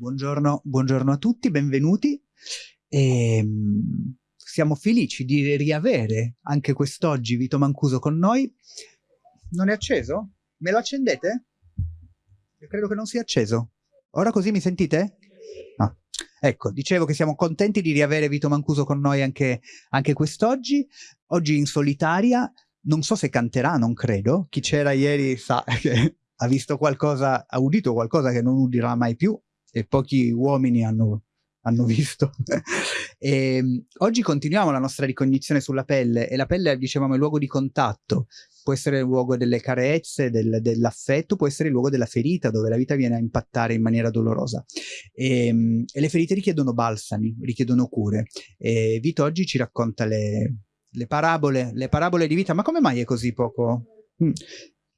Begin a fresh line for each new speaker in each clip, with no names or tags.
Buongiorno, buongiorno, a tutti, benvenuti. E, ehm, siamo felici di riavere anche quest'oggi Vito Mancuso con noi. Non è acceso? Me lo accendete? Io credo che non sia acceso. Ora così mi sentite? No. Ecco, dicevo che siamo contenti di riavere Vito Mancuso con noi anche, anche quest'oggi. Oggi in solitaria, non so se canterà, non credo. Chi c'era ieri sa che ha visto qualcosa, ha udito qualcosa che non udirà mai più e pochi uomini hanno, hanno visto. e, ehm, oggi continuiamo la nostra ricognizione sulla pelle e la pelle, dicevamo, è il luogo di contatto, può essere il luogo delle carezze, del, dell'affetto, può essere il luogo della ferita, dove la vita viene a impattare in maniera dolorosa. E, ehm, e le ferite richiedono balsami, richiedono cure. E Vito oggi ci racconta le, le parabole, le parabole di vita. Ma come mai è così poco? Mm.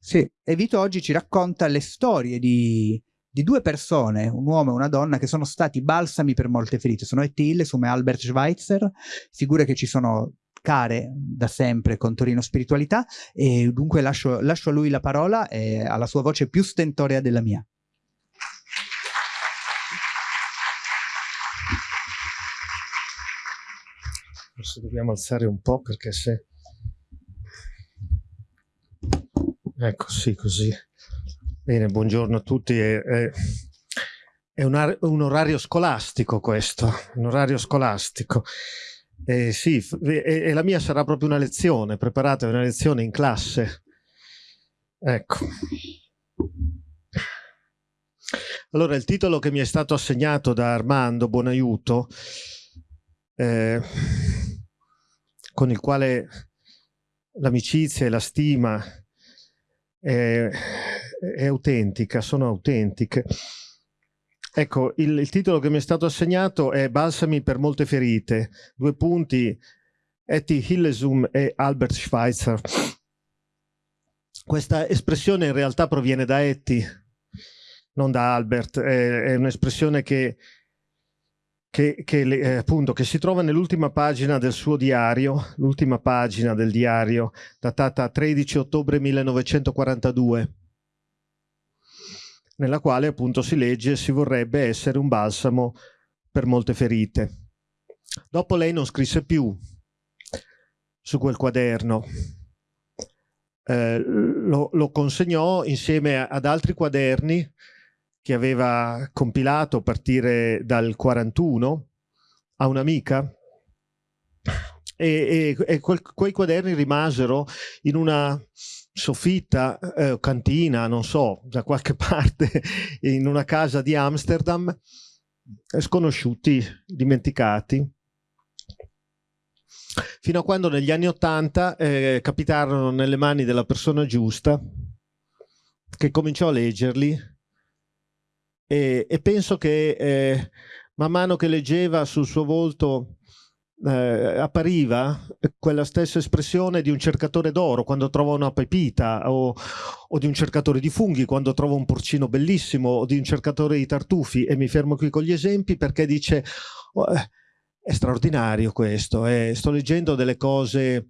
Sì, e Vito oggi ci racconta le storie di, di due persone, un uomo e una donna, che sono stati balsami per molte ferite. Sono Etty Hilles come Albert Schweitzer, figure che ci sono care da sempre con Torino Spiritualità e dunque lascio, lascio a lui la parola e alla sua voce più stentorea della mia.
Forse dobbiamo alzare un po' perché se... Ecco, sì, così. Bene, buongiorno a tutti. È, è, un, un, orario scolastico questo, un orario scolastico. Eh, sì, e, e, la mia sarà proprio una lezione, preparate una lezione in classe. Ecco. Allora, il titolo che mi è stato assegnato da Armando Buonaiuto, eh, con il quale l'amicizia e la stima eh, è autentica, sono autentiche. Ecco, il, il, titolo che mi è stato assegnato è Balsami per molte ferite, due punti, Etty Hillesum e Albert Schweitzer. Questa espressione in realtà proviene da Etty, non da Albert, è, è un'espressione che, che, che, eh, appunto, che si trova nell'ultima pagina del suo diario, l'ultima pagina del diario, datata 13 ottobre 1942 nella quale appunto si legge si vorrebbe essere un balsamo per molte ferite. Dopo lei non scrisse più su quel quaderno, eh, lo, lo, consegnò insieme ad altri quaderni che aveva compilato a partire dal 41 a un'amica e, e, e quel, quei quaderni rimasero in una soffitta, eh, cantina, non so, da qualche parte in una casa di Amsterdam, sconosciuti, dimenticati. Fino a quando negli anni Ottanta eh, capitarono nelle mani della persona giusta, che cominciò a leggerli e, e penso che eh, man mano che leggeva sul suo volto eh, appariva quella stessa espressione di un cercatore d'oro quando trova una pepita o, o, di un cercatore di funghi quando trova un porcino bellissimo o di un cercatore di tartufi. E mi fermo qui con gli esempi perché dice oh, eh, è straordinario questo, eh, sto leggendo delle cose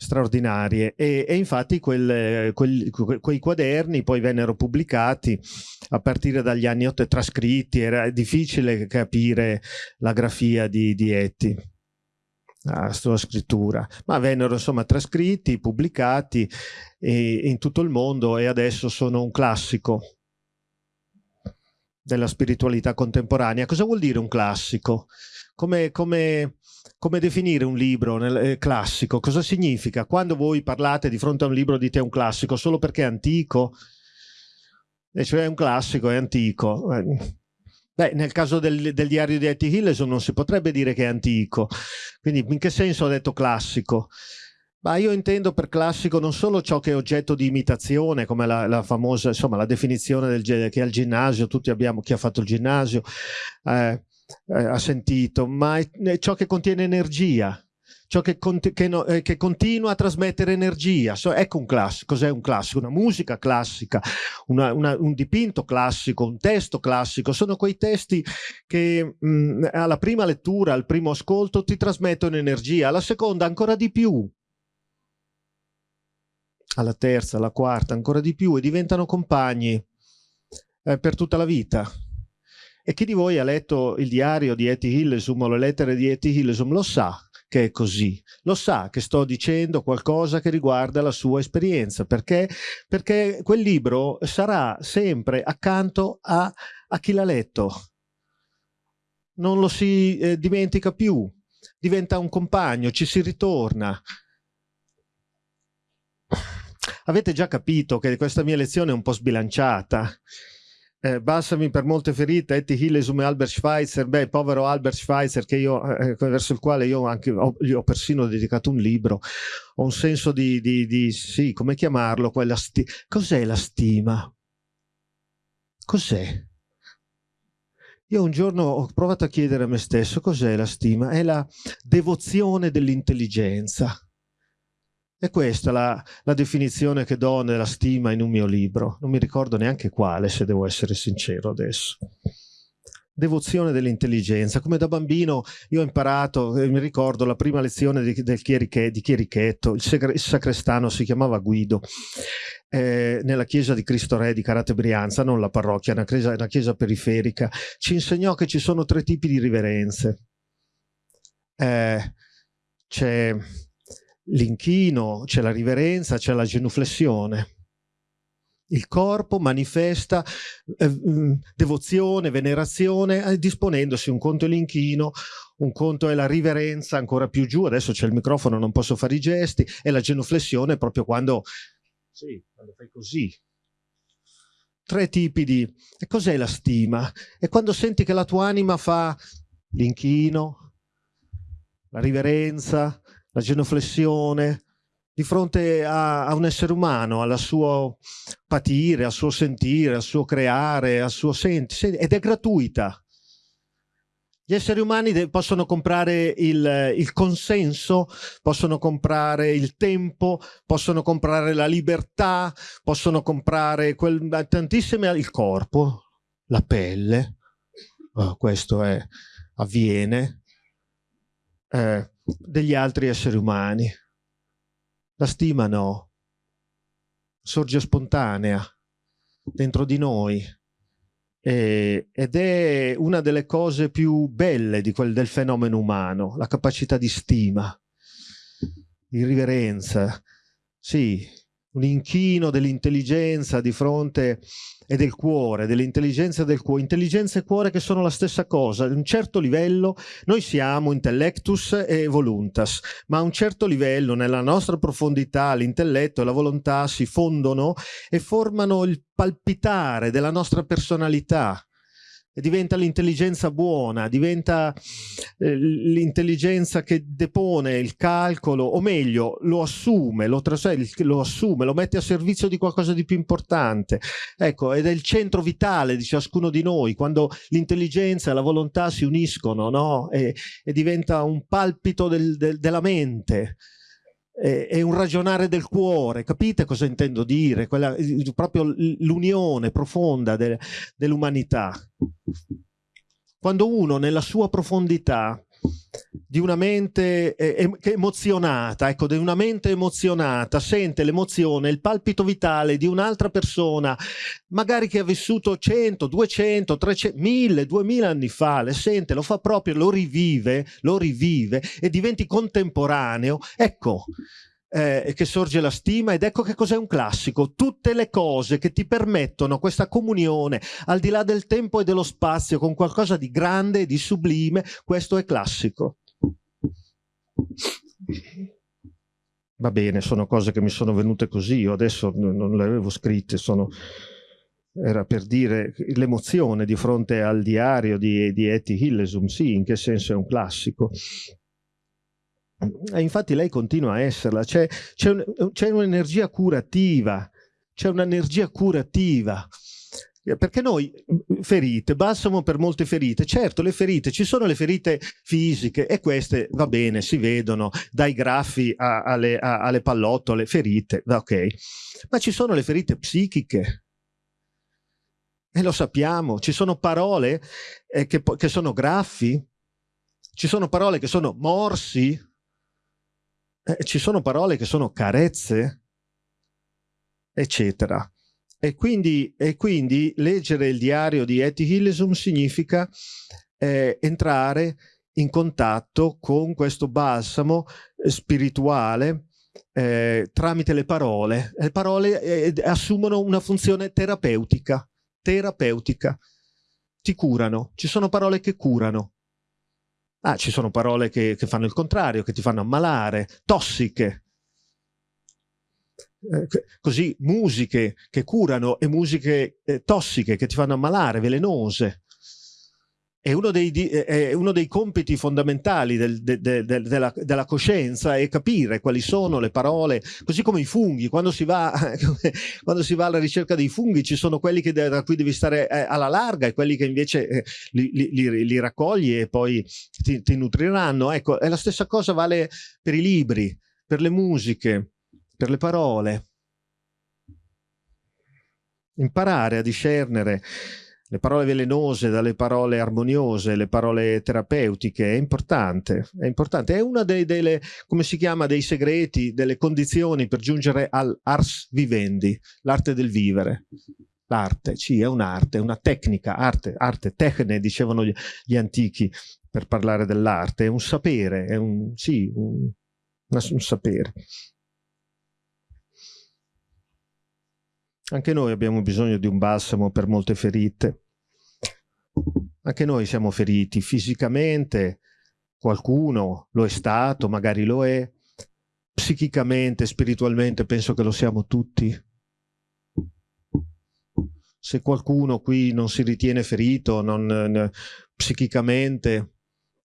straordinarie e, e infatti quel, quel, quei quaderni poi vennero pubblicati a partire dagli anni 8 trascritti, era difficile capire la grafia di, di Etty la sua scrittura, ma vennero insomma trascritti, pubblicati in tutto il mondo e adesso sono un classico della spiritualità contemporanea. Cosa vuol dire un classico? Come, come, come definire un libro nel, eh, classico? Cosa significa? Quando voi parlate di fronte a un libro dite un classico solo perché è antico? E cioè è un classico, è antico. Eh, Beh, nel caso del, del diario di Etty Hillesum non si potrebbe dire che è antico, quindi in che senso ho detto classico? Ma io intendo per classico non solo ciò che è oggetto di imitazione, come la, la famosa, insomma, la definizione del, che al ginnasio, tutti abbiamo, chi ha fatto il ginnasio, eh, eh, ha sentito, ma è ciò che contiene energia, ciò che, che, no, eh, che, continua a trasmettere energia. So, ecco un classico, cos'è un classico? Una musica classica, una, una, un dipinto classico, un testo classico, sono quei testi che mh, mm, alla prima lettura, al primo ascolto ti trasmettono energia, alla seconda ancora di più, alla terza, alla quarta ancora di più e diventano compagni eh, per tutta la vita. E chi di voi ha letto il diario di Etty Hillesum o le lettere di Etty Hillesum lo sa che è così, lo sa che sto dicendo qualcosa che riguarda la sua esperienza, perché, perché quel libro sarà sempre accanto a, a chi l'ha letto. Non lo si eh, dimentica più, diventa un compagno, ci si ritorna. Avete già capito che questa mia lezione è un po' sbilanciata. Eh, Balsami per molte ferite, Etty Hillesum e Albert Schweitzer, beh, povero Albert Schweitzer, io, eh, verso il quale io anche ho, gli ho persino dedicato un libro, ho un senso di, di, di sì, come chiamarlo, cos'è la stima? Cos'è? Io un giorno ho provato a chiedere a me stesso cos'è la stima? È la devozione dell'intelligenza. È questa la, la, definizione che do nella stima in un mio libro. Non mi ricordo neanche quale, se devo essere sincero adesso. Devozione dell'intelligenza. Come da bambino io ho imparato, eh, mi ricordo la prima lezione di, del chieriche, di Chierichetto, il, il, sacrestano si chiamava Guido eh, nella chiesa di Cristo Re di Carate Brianza, non la parrocchia, una chiesa, una chiesa periferica, ci insegnò che ci sono tre tipi di riverenze. Eh, c'è l'inchino, c'è la riverenza, c'è la genuflessione. Il corpo manifesta eh, mm, devozione, venerazione, eh, disponendosi un conto è l'inchino, un conto è la riverenza ancora più giù, adesso c'è il microfono, non posso fare i gesti, e la genuflessione proprio quando sì, quando fai così. Tre tipi di... E cos'è la stima? È quando senti che la tua anima fa l'inchino, la riverenza, la genuflessione, di fronte a, a, un essere umano, al suo patire, al suo sentire, al suo creare, al suo sentire, ed è gratuita. Gli esseri umani possono comprare il, il, consenso, possono comprare il tempo, possono comprare la libertà, possono comprare quel, tantissime, il corpo, la pelle, oh, questo è, avviene, eh, degli altri esseri umani. La stima no, sorge spontanea dentro di noi eh, ed è una delle cose più belle di quel, del fenomeno umano, la capacità di stima, di riverenza. Sì, un inchino dell'intelligenza di fronte e del cuore, dell'intelligenza del cuore. Intelligenza e cuore che sono la stessa cosa. A un certo livello noi siamo intellectus e voluntas, ma a un certo livello nella nostra profondità l'intelletto e la volontà si fondono e formano il palpitare della nostra personalità diventa l'intelligenza buona, diventa eh, l'intelligenza che depone il calcolo, o meglio, lo assume, lo, lo assume, lo mette a servizio di qualcosa di più importante. Ecco, ed è il centro vitale di ciascuno di noi, quando l'intelligenza e la volontà si uniscono, no? E, e diventa un palpito del, del, della mente è un ragionare del cuore, capite cosa intendo dire? Quella, proprio l'unione profonda de, dell'umanità. Quando uno nella sua profondità di una mente eh, emozionata, ecco, di una mente emozionata, sente l'emozione, il palpito vitale di un'altra persona, magari che ha vissuto 100, 200, 300, 1000, 2000 anni fa, le sente, lo fa proprio, lo rivive, lo rivive e diventi contemporaneo, ecco, eh, che sorge la stima ed ecco che cos'è un classico, tutte le cose che ti permettono questa comunione al di là del tempo e dello spazio con qualcosa di grande e di sublime, questo è classico. Va bene, sono cose che mi sono venute così, io adesso non le avevo scritte, sono... era per dire l'emozione di fronte al diario di, di Etty Hillesum, sì, in che senso è un classico. E infatti lei continua a esserla, c'è, un'energia curativa, c'è un'energia curativa. Perché noi ferite, balsamo per molte ferite, certo le ferite, ci sono le ferite fisiche e queste va bene, si vedono dai graffi a, alle, a, alle pallottole, ferite, ok, ma ci sono le ferite psichiche, e lo sappiamo, ci sono parole eh, che, che sono graffi, ci sono parole che sono morsi, eh, ci sono parole che sono carezze, eccetera. E quindi, e quindi leggere il diario di Etty Hillesum significa eh, entrare in contatto con questo balsamo eh, spirituale eh, tramite le parole. Le parole eh, assumono una funzione terapeutica, terapeutica. Ti curano. Ci sono parole che curano. Ah, ci sono parole che, che fanno il contrario, che ti fanno ammalare, tossiche. Eh, così musiche che curano e musiche eh, tossiche che ti fanno ammalare, velenose è uno dei, è uno dei compiti fondamentali del, de, de, de, della, della, coscienza è capire quali sono le parole, così come i funghi, quando si va, quando si va alla ricerca dei funghi ci sono quelli che, da cui devi stare eh, alla larga e quelli che invece eh, li, li, li, raccogli e poi ti, ti nutriranno. Ecco, e la stessa cosa vale per i libri, per le musiche, per le parole. Imparare a discernere le parole velenose dalle parole armoniose, le parole terapeutiche, è importante, è importante. È una dei, delle, come si chiama, dei segreti, delle condizioni per giungere all'ars vivendi, l'arte del vivere. L'arte, sì, è un'arte, una tecnica, arte, arte, tecne, dicevano gli, gli antichi per parlare dell'arte, è un sapere, è un, sì, un, un sapere. Anche noi abbiamo bisogno di un balsamo per molte ferite. Anche noi siamo feriti fisicamente, qualcuno lo è stato, magari lo è, psichicamente, spiritualmente penso che lo siamo tutti. Se qualcuno qui non si ritiene ferito, non, psichicamente,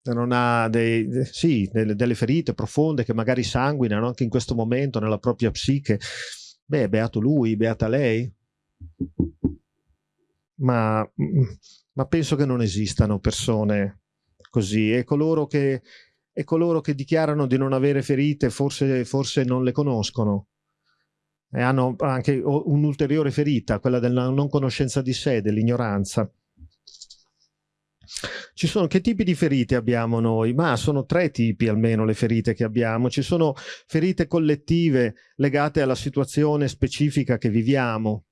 non ha dei, sì, delle, delle ferite profonde che magari sanguinano anche in questo momento nella propria psiche, Beh, beato lui, beata lei. Ma, ma penso che non esistano persone così e coloro che, e coloro che dichiarano di non avere ferite forse, forse non le conoscono e hanno anche un'ulteriore ferita, quella della non conoscenza di sé, dell'ignoranza. Ci sono, che tipi di ferite abbiamo noi? Ma sono tre tipi almeno le ferite che abbiamo. Ci sono ferite collettive legate alla situazione specifica che viviamo,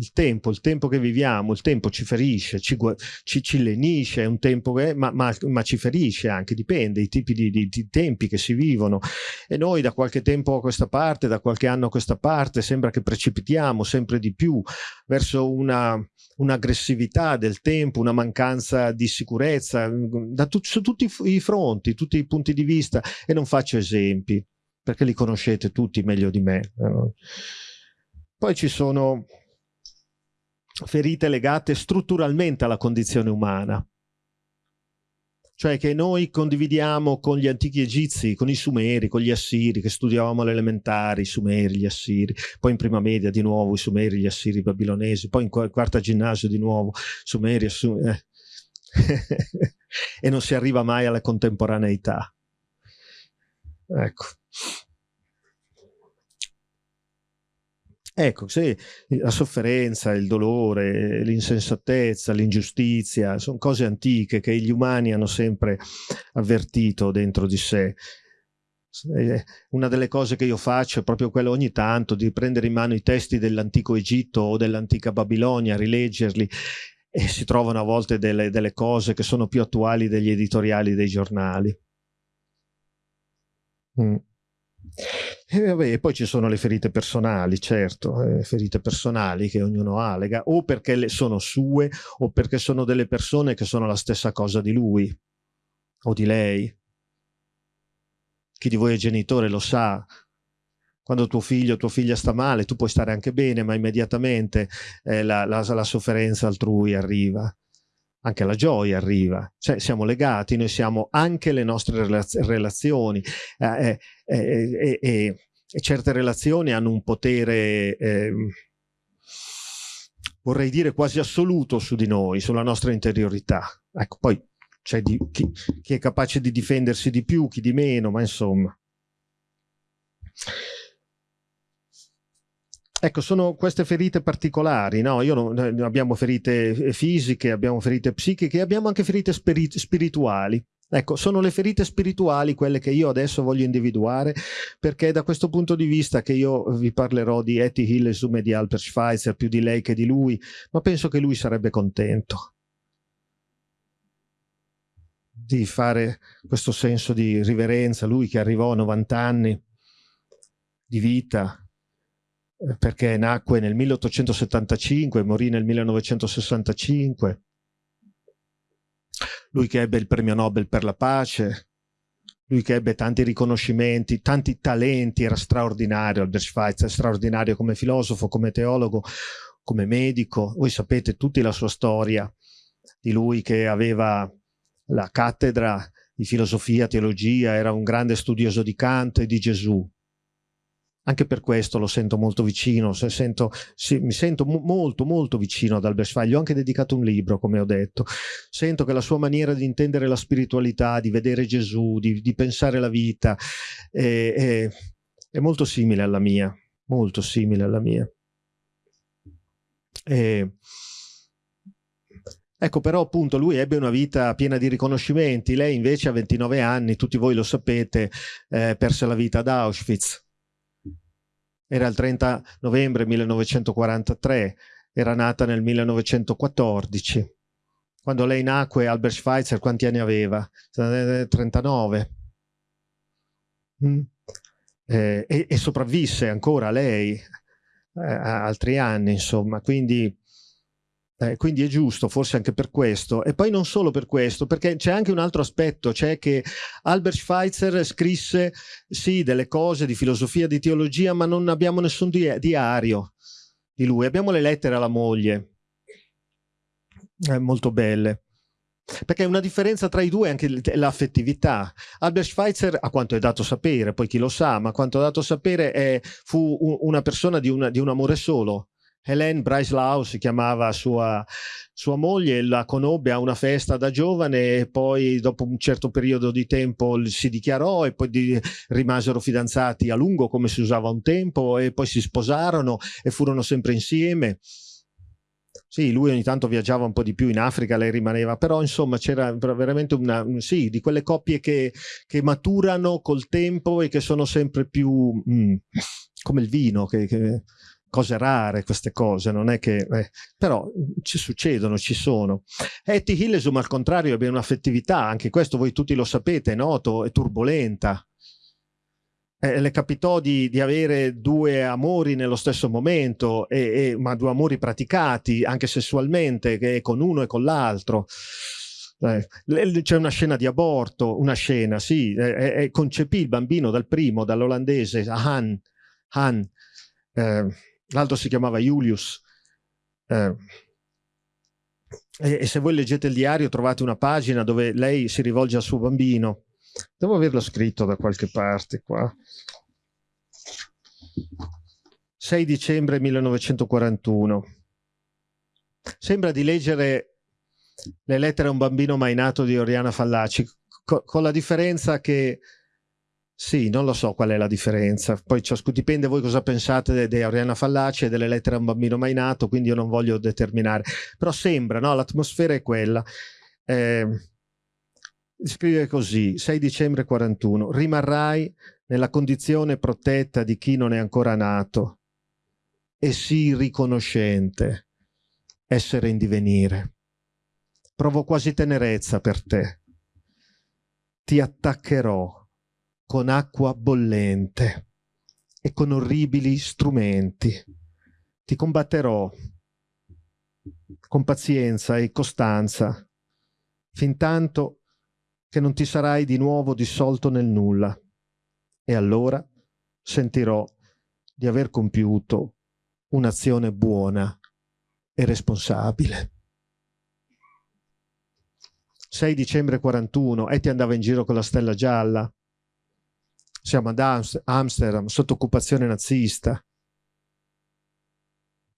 il tempo, il tempo che viviamo, il tempo ci ferisce, ci, ci, ci lenisce, è un tempo che, ma, ma, ma, ci ferisce anche, dipende, i tipi di, di, di, tempi che si vivono. E noi da qualche tempo a questa parte, da qualche anno a questa parte, sembra che precipitiamo sempre di più verso una un'aggressività del tempo, una mancanza di sicurezza da tu, su tutti i fronti, tutti i punti di vista e non faccio esempi perché li conoscete tutti meglio di me. Poi ci sono ferite legate strutturalmente alla condizione umana, cioè che noi condividiamo con gli antichi egizi, con i sumeri, con gli assiri, che studiavamo alle elementari, i sumeri, gli assiri, poi in prima media di nuovo i sumeri, gli assiri, i babilonesi, poi in quarta ginnasio di nuovo sumeri, assumeri, eh. e non si arriva mai alla contemporaneità. Ecco. Ecco, sì, la sofferenza, il dolore, l'insensatezza, l'ingiustizia, sono cose antiche che gli umani hanno sempre avvertito dentro di sé. Una delle cose che io faccio è proprio quello ogni tanto di prendere in mano i testi dell'antico Egitto o dell'antica Babilonia, rileggerli e si trovano a volte delle, delle cose che sono più attuali degli editoriali dei giornali. Mm. E, vabbè, poi ci sono le ferite personali, certo, eh, ferite personali che ognuno ha, lega, o perché sono sue o perché sono delle persone che sono la stessa cosa di lui o di lei. Chi di voi è genitore lo sa, quando tuo figlio o tua figlia sta male, tu puoi stare anche bene, ma immediatamente eh, la, la, la, sofferenza altrui arriva anche la gioia arriva, cioè siamo legati, noi siamo anche le nostre relazioni eh, eh, eh, e certe relazioni hanno un potere, ehm, vorrei dire quasi assoluto su di noi, sulla nostra interiorità. Ecco, poi c'è chi, chi è capace di difendersi di più, chi di meno, ma insomma. Ecco, sono queste ferite particolari, no? Non, abbiamo ferite fisiche, abbiamo ferite psichiche, abbiamo anche ferite spirituali. Ecco, sono le ferite spirituali quelle che io adesso voglio individuare, perché è da questo punto di vista che io vi parlerò di Etty Hillesum e di Albert Schweitzer, più di lei che di lui, ma penso che lui sarebbe contento di fare questo senso di riverenza, lui che arrivò a 90 anni di vita, eh, perché nacque nel 1875 e morì nel 1965, lui che ebbe il premio Nobel per la pace, lui che ebbe tanti riconoscimenti, tanti talenti, era straordinario Albert Schweitzer, straordinario come filosofo, come teologo, come medico. Voi sapete tutti la sua storia di lui che aveva la cattedra di filosofia, teologia, era un grande studioso di Kant e di Gesù. Anche per questo lo sento molto vicino, sento, sì, mi sento molto molto vicino ad Albert Schweitzer, gli ho anche dedicato un libro come ho detto, sento che la sua maniera di intendere la spiritualità, di vedere Gesù, di, di pensare la vita è, è, è, molto simile alla mia, molto simile alla mia. E, Ecco, però appunto lui ebbe una vita piena di riconoscimenti, lei invece a 29 anni, tutti voi lo sapete, eh, perse la vita ad Auschwitz era il 30 novembre 1943, era nata nel 1914. Quando lei nacque, Albert Schweitzer quanti anni aveva? 39. Mm. Eh, e, e, sopravvisse ancora lei eh, altri anni, insomma, quindi eh, quindi è giusto, forse anche per questo. E poi non solo per questo, perché c'è anche un altro aspetto, cioè che Albert Schweitzer scrisse sì delle cose di filosofia, di teologia, ma non abbiamo nessun di diario di lui. Abbiamo le lettere alla moglie, eh, molto belle. Perché una differenza tra i due è anche l'affettività. Albert Schweitzer, a quanto è dato sapere, poi chi lo sa, ma a quanto è dato sapere, è, fu una persona di, una, di un amore solo Hélène Breslau si chiamava sua, sua moglie, la conobbe a una festa da giovane e poi dopo un certo periodo di tempo si dichiarò e poi di, rimasero fidanzati a lungo come si usava un tempo e poi si sposarono e furono sempre insieme. Sì, lui ogni tanto viaggiava un po' di più in Africa, lei rimaneva, però insomma c'era veramente una, sì, di quelle coppie che, che, maturano col tempo e che sono sempre più mm, come il vino, che, che cose rare queste cose, non è che... Eh, però ci succedono, ci sono. Etty Hillesum al contrario ebbe un'affettività, anche questo voi tutti lo sapete, è noto, è turbolenta. Eh, le capitò di, di, avere due amori nello stesso momento, e, e, ma due amori praticati anche sessualmente, che con uno e con l'altro. Eh, c'è una scena di aborto, una scena, sì, concepì il bambino dal primo, dall'olandese, Han, Han eh, l'altro si chiamava Julius. Eh, e, e, se voi leggete il diario trovate una pagina dove lei si rivolge al suo bambino. Devo averlo scritto da qualche parte qua. 6 dicembre 1941. Sembra di leggere le lettere a un bambino mai nato di Oriana Fallaci, co con la differenza che sì, non lo so qual è la differenza. Poi ciascuno dipende voi cosa pensate di Oriana Fallaci e delle lettere a un bambino mai nato, quindi io non voglio determinare. Però sembra, no? L'atmosfera è quella. Eh, scrive così, 6 dicembre 41, rimarrai nella condizione protetta di chi non è ancora nato e sii riconoscente, essere in divenire. Provo quasi tenerezza per te. Ti attaccherò con acqua bollente e con orribili strumenti. Ti combatterò con pazienza e costanza, fin tanto che non ti sarai di nuovo dissolto nel nulla. E allora sentirò di aver compiuto un'azione buona e responsabile. 6 dicembre 41, e ti andava in giro con la stella gialla, siamo ad Amsterdam, sotto occupazione nazista.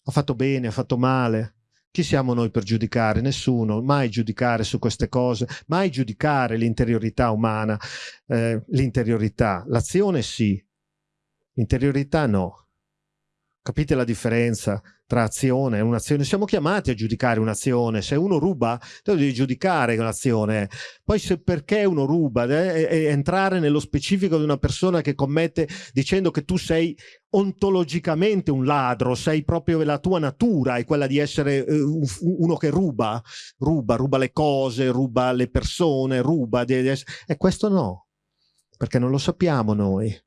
Ha fatto bene, ha fatto male. Chi siamo noi per giudicare? Nessuno, mai giudicare su queste cose, mai giudicare l'interiorità umana, eh, l'interiorità. L'azione sì, l'interiorità no. Capite la differenza tra azione e un'azione? Siamo chiamati a giudicare un'azione. Se uno ruba, tu devi giudicare un'azione. Poi se perché uno ruba, eh, entrare nello specifico di una persona che commette dicendo che tu sei ontologicamente un ladro, sei proprio la tua natura, è quella di essere eh, uno che ruba, ruba, ruba le cose, ruba le persone, ruba. E questo no, perché non lo sappiamo noi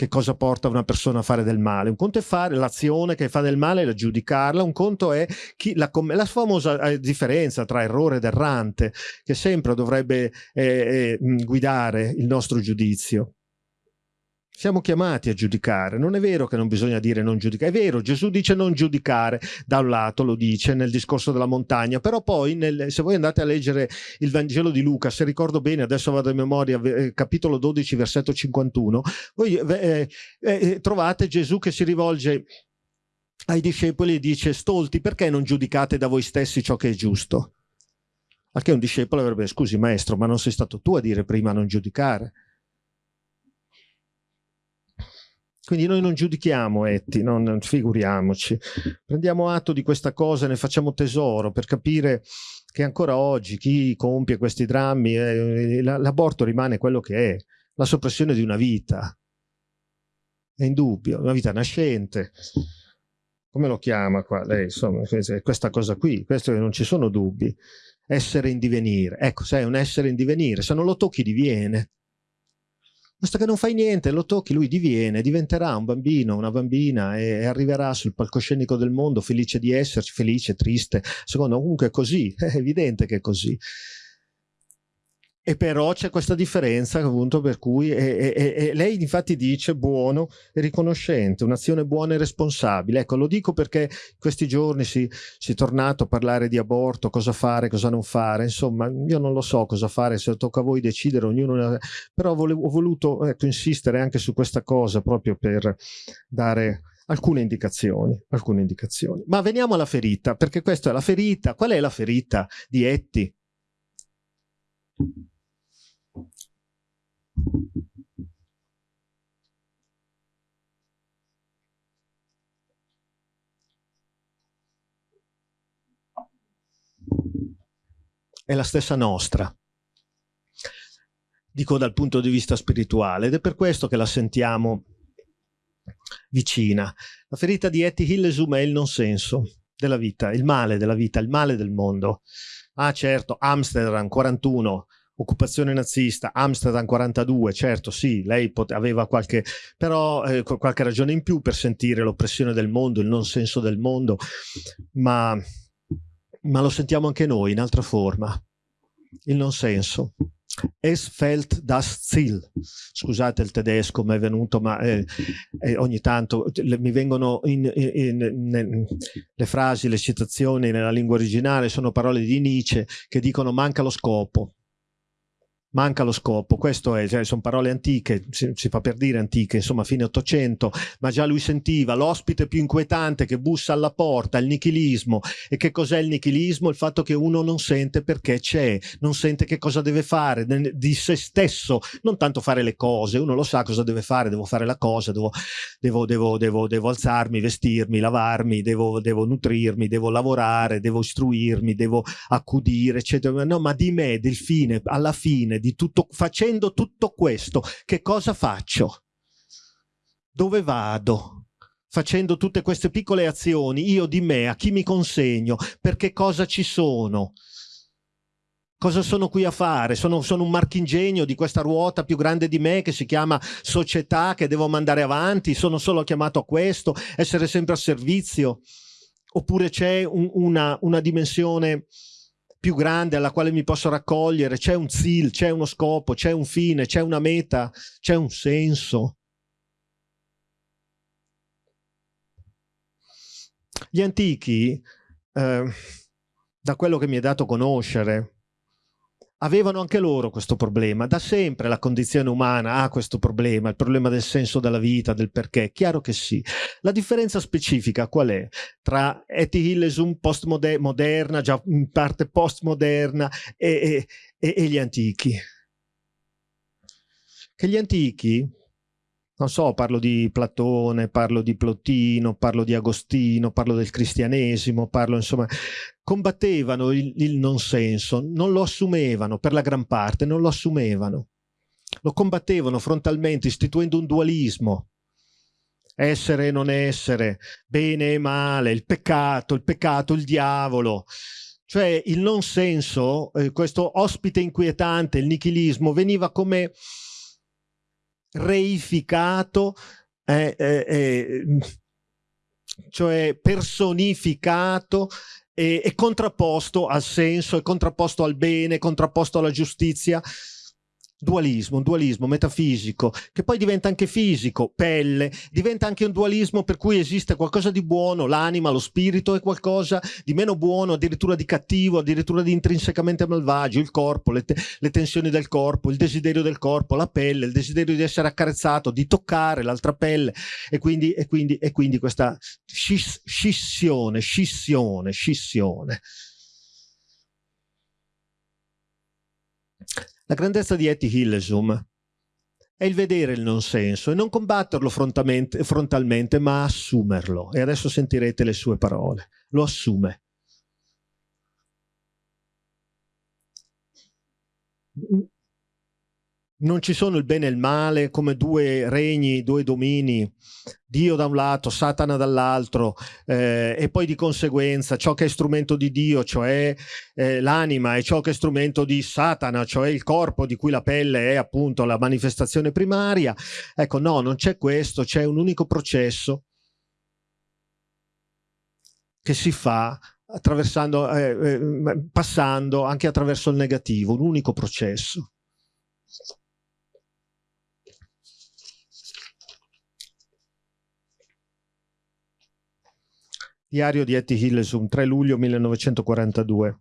che cosa porta una persona a fare del male. Un conto è fare l'azione che fa del male e giudicarla, un conto è chi, la, la, famosa eh, differenza tra errore ed errante che sempre dovrebbe eh, eh, guidare il nostro giudizio. Siamo chiamati a giudicare, non è vero che non bisogna dire non giudicare, è vero, Gesù dice non giudicare, da un lato lo dice nel discorso della montagna, però poi nel, se voi andate a leggere il Vangelo di Luca, se ricordo bene, adesso vado a memoria, eh, capitolo 12, versetto 51, voi eh, eh, eh, trovate Gesù che si rivolge ai discepoli e dice stolti perché non giudicate da voi stessi ciò che è giusto? Che un discepolo avrebbe scusi maestro ma non sei stato tu a dire prima non giudicare Quindi noi non giudichiamo Etti, non, figuriamoci. Prendiamo atto di questa cosa e ne facciamo tesoro per capire che ancora oggi chi compie questi drammi, eh, l'aborto rimane quello che è, la soppressione di una vita. È indubbio, una vita nascente. Come lo chiama qua? Lei, insomma, questa cosa qui, questo non ci sono dubbi. Essere in divenire. Ecco, sei un essere in divenire, se non lo tocchi diviene. Basta che non fai niente, lo tocchi, lui diviene, diventerà un bambino, una bambina e, e arriverà sul palcoscenico del mondo felice di esserci, felice, triste. Secondo comunque è così, è evidente che è così. E però c'è questa differenza appunto per cui e, e, e lei infatti dice buono e riconoscente, un'azione buona e responsabile. Ecco, lo dico perché questi giorni si, si, è tornato a parlare di aborto, cosa fare, cosa non fare. Insomma, io non lo so cosa fare, se tocca a voi decidere, ognuno... Però volevo, ho voluto ecco, insistere anche su questa cosa proprio per dare alcune indicazioni, alcune indicazioni. Ma veniamo alla ferita, perché questa è la ferita. Qual è la ferita di Etti? È la stessa nostra, dico dal punto di vista spirituale, ed è per questo che la sentiamo vicina. La ferita di Etty Hillesum è il non senso della vita, il male della vita, il male del mondo. Ah certo, Amsterdam 41, occupazione nazista, Amsterdam 42, certo sì, lei aveva qualche, però, eh, qualche ragione in più per sentire l'oppressione del mondo, il non senso del mondo, ma, ma lo sentiamo anche noi in altra forma, il non senso. Es fällt das Ziel. Scusate il tedesco, mi è venuto, ma eh, eh, ogni tanto le, mi vengono in, in, in, le frasi, le citazioni nella lingua originale, sono parole di Nietzsche che dicono manca lo scopo manca lo scopo, questo è, cioè, sono parole antiche, si, si, fa per dire antiche, insomma fine Ottocento, ma già lui sentiva l'ospite più inquietante che bussa alla porta, il nichilismo. E che cos'è il nichilismo? Il fatto che uno non sente perché c'è, non sente che cosa deve fare di se stesso, non tanto fare le cose, uno lo sa cosa deve fare, devo fare la cosa, devo, devo, devo, devo, devo alzarmi, vestirmi, lavarmi, devo, devo nutrirmi, devo lavorare, devo istruirmi, devo accudire, eccetera. No, ma di me, del fine, alla fine, di tutto, facendo tutto questo, che cosa faccio? Dove vado? Facendo tutte queste piccole azioni, io di me, a chi mi consegno, per che cosa ci sono? Cosa sono qui a fare? Sono, sono, un marchingegno di questa ruota più grande di me che si chiama società che devo mandare avanti? Sono solo chiamato a questo? Essere sempre a servizio? Oppure c'è un, una, una dimensione più grande alla quale mi posso raccogliere, c'è un zil, c'è uno scopo, c'è un fine, c'è una meta, c'è un senso. Gli antichi, eh, da quello che mi è dato conoscere, avevano anche loro questo problema. Da sempre la condizione umana ha questo problema, il problema del senso della vita, del perché. Chiaro che sì. La differenza specifica qual è? Tra Etty Hillesum postmoderna, già in parte postmoderna, e, e, e gli antichi. Che gli antichi non so, parlo di Platone, parlo di Plotino, parlo di Agostino, parlo del cristianesimo, parlo insomma, combattevano il, il non senso, non lo assumevano per la gran parte, non lo assumevano, lo combattevano frontalmente istituendo un dualismo, essere e non essere, bene e male, il peccato, il peccato, il diavolo, cioè il non senso, eh, questo ospite inquietante, il nichilismo, veniva come reificato, eh, eh, cioè personificato e, e contrapposto al senso, e contrapposto al bene, contrapposto alla giustizia dualismo, un dualismo metafisico, che poi diventa anche fisico, pelle, diventa anche un dualismo per cui esiste qualcosa di buono, l'anima, lo spirito è qualcosa di meno buono, addirittura di cattivo, addirittura di intrinsecamente malvagio, il corpo, le, te le tensioni del corpo, il desiderio del corpo, la pelle, il desiderio di essere accarezzato, di toccare l'altra pelle e quindi, e quindi, e quindi questa scis scissione, scissione, scissione. La grandezza di Etty Hillesum è il vedere il non senso e non combatterlo frontalmente, ma assumerlo. E adesso sentirete le sue parole. Lo assume non ci sono il bene e il male come due regni, due domini, Dio da un lato, Satana dall'altro, eh, e poi di conseguenza ciò che è strumento di Dio, cioè eh, l'anima, e ciò che è strumento di Satana, cioè il corpo di cui la pelle è appunto la manifestazione primaria. Ecco, no, non c'è questo, c'è un unico processo che si fa attraversando, eh, eh passando anche attraverso il negativo, un unico processo. Diario di Etty Hillesum, 3 luglio 1942.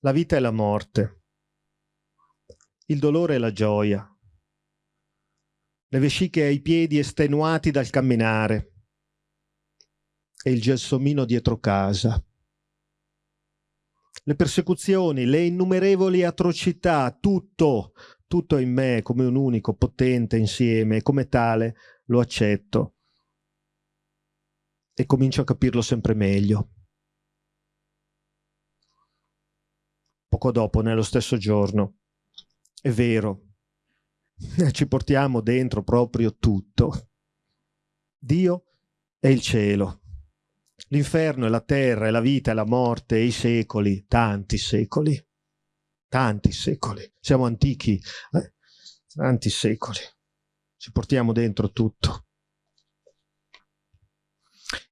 La vita e la morte, il dolore e la gioia, le vesciche ai piedi estenuati dal camminare. E il gelsomino dietro casa, le persecuzioni, le innumerevoli atrocità, tutto, tutto in me come un unico potente insieme come tale lo accetto e comincio a capirlo sempre meglio. Poco dopo, nello stesso giorno, è vero, ci portiamo dentro proprio tutto. Dio è il cielo, l'inferno è la terra, è la vita, è la morte, è i secoli, tanti secoli, tanti secoli. Siamo antichi, eh? tanti secoli ci portiamo dentro tutto.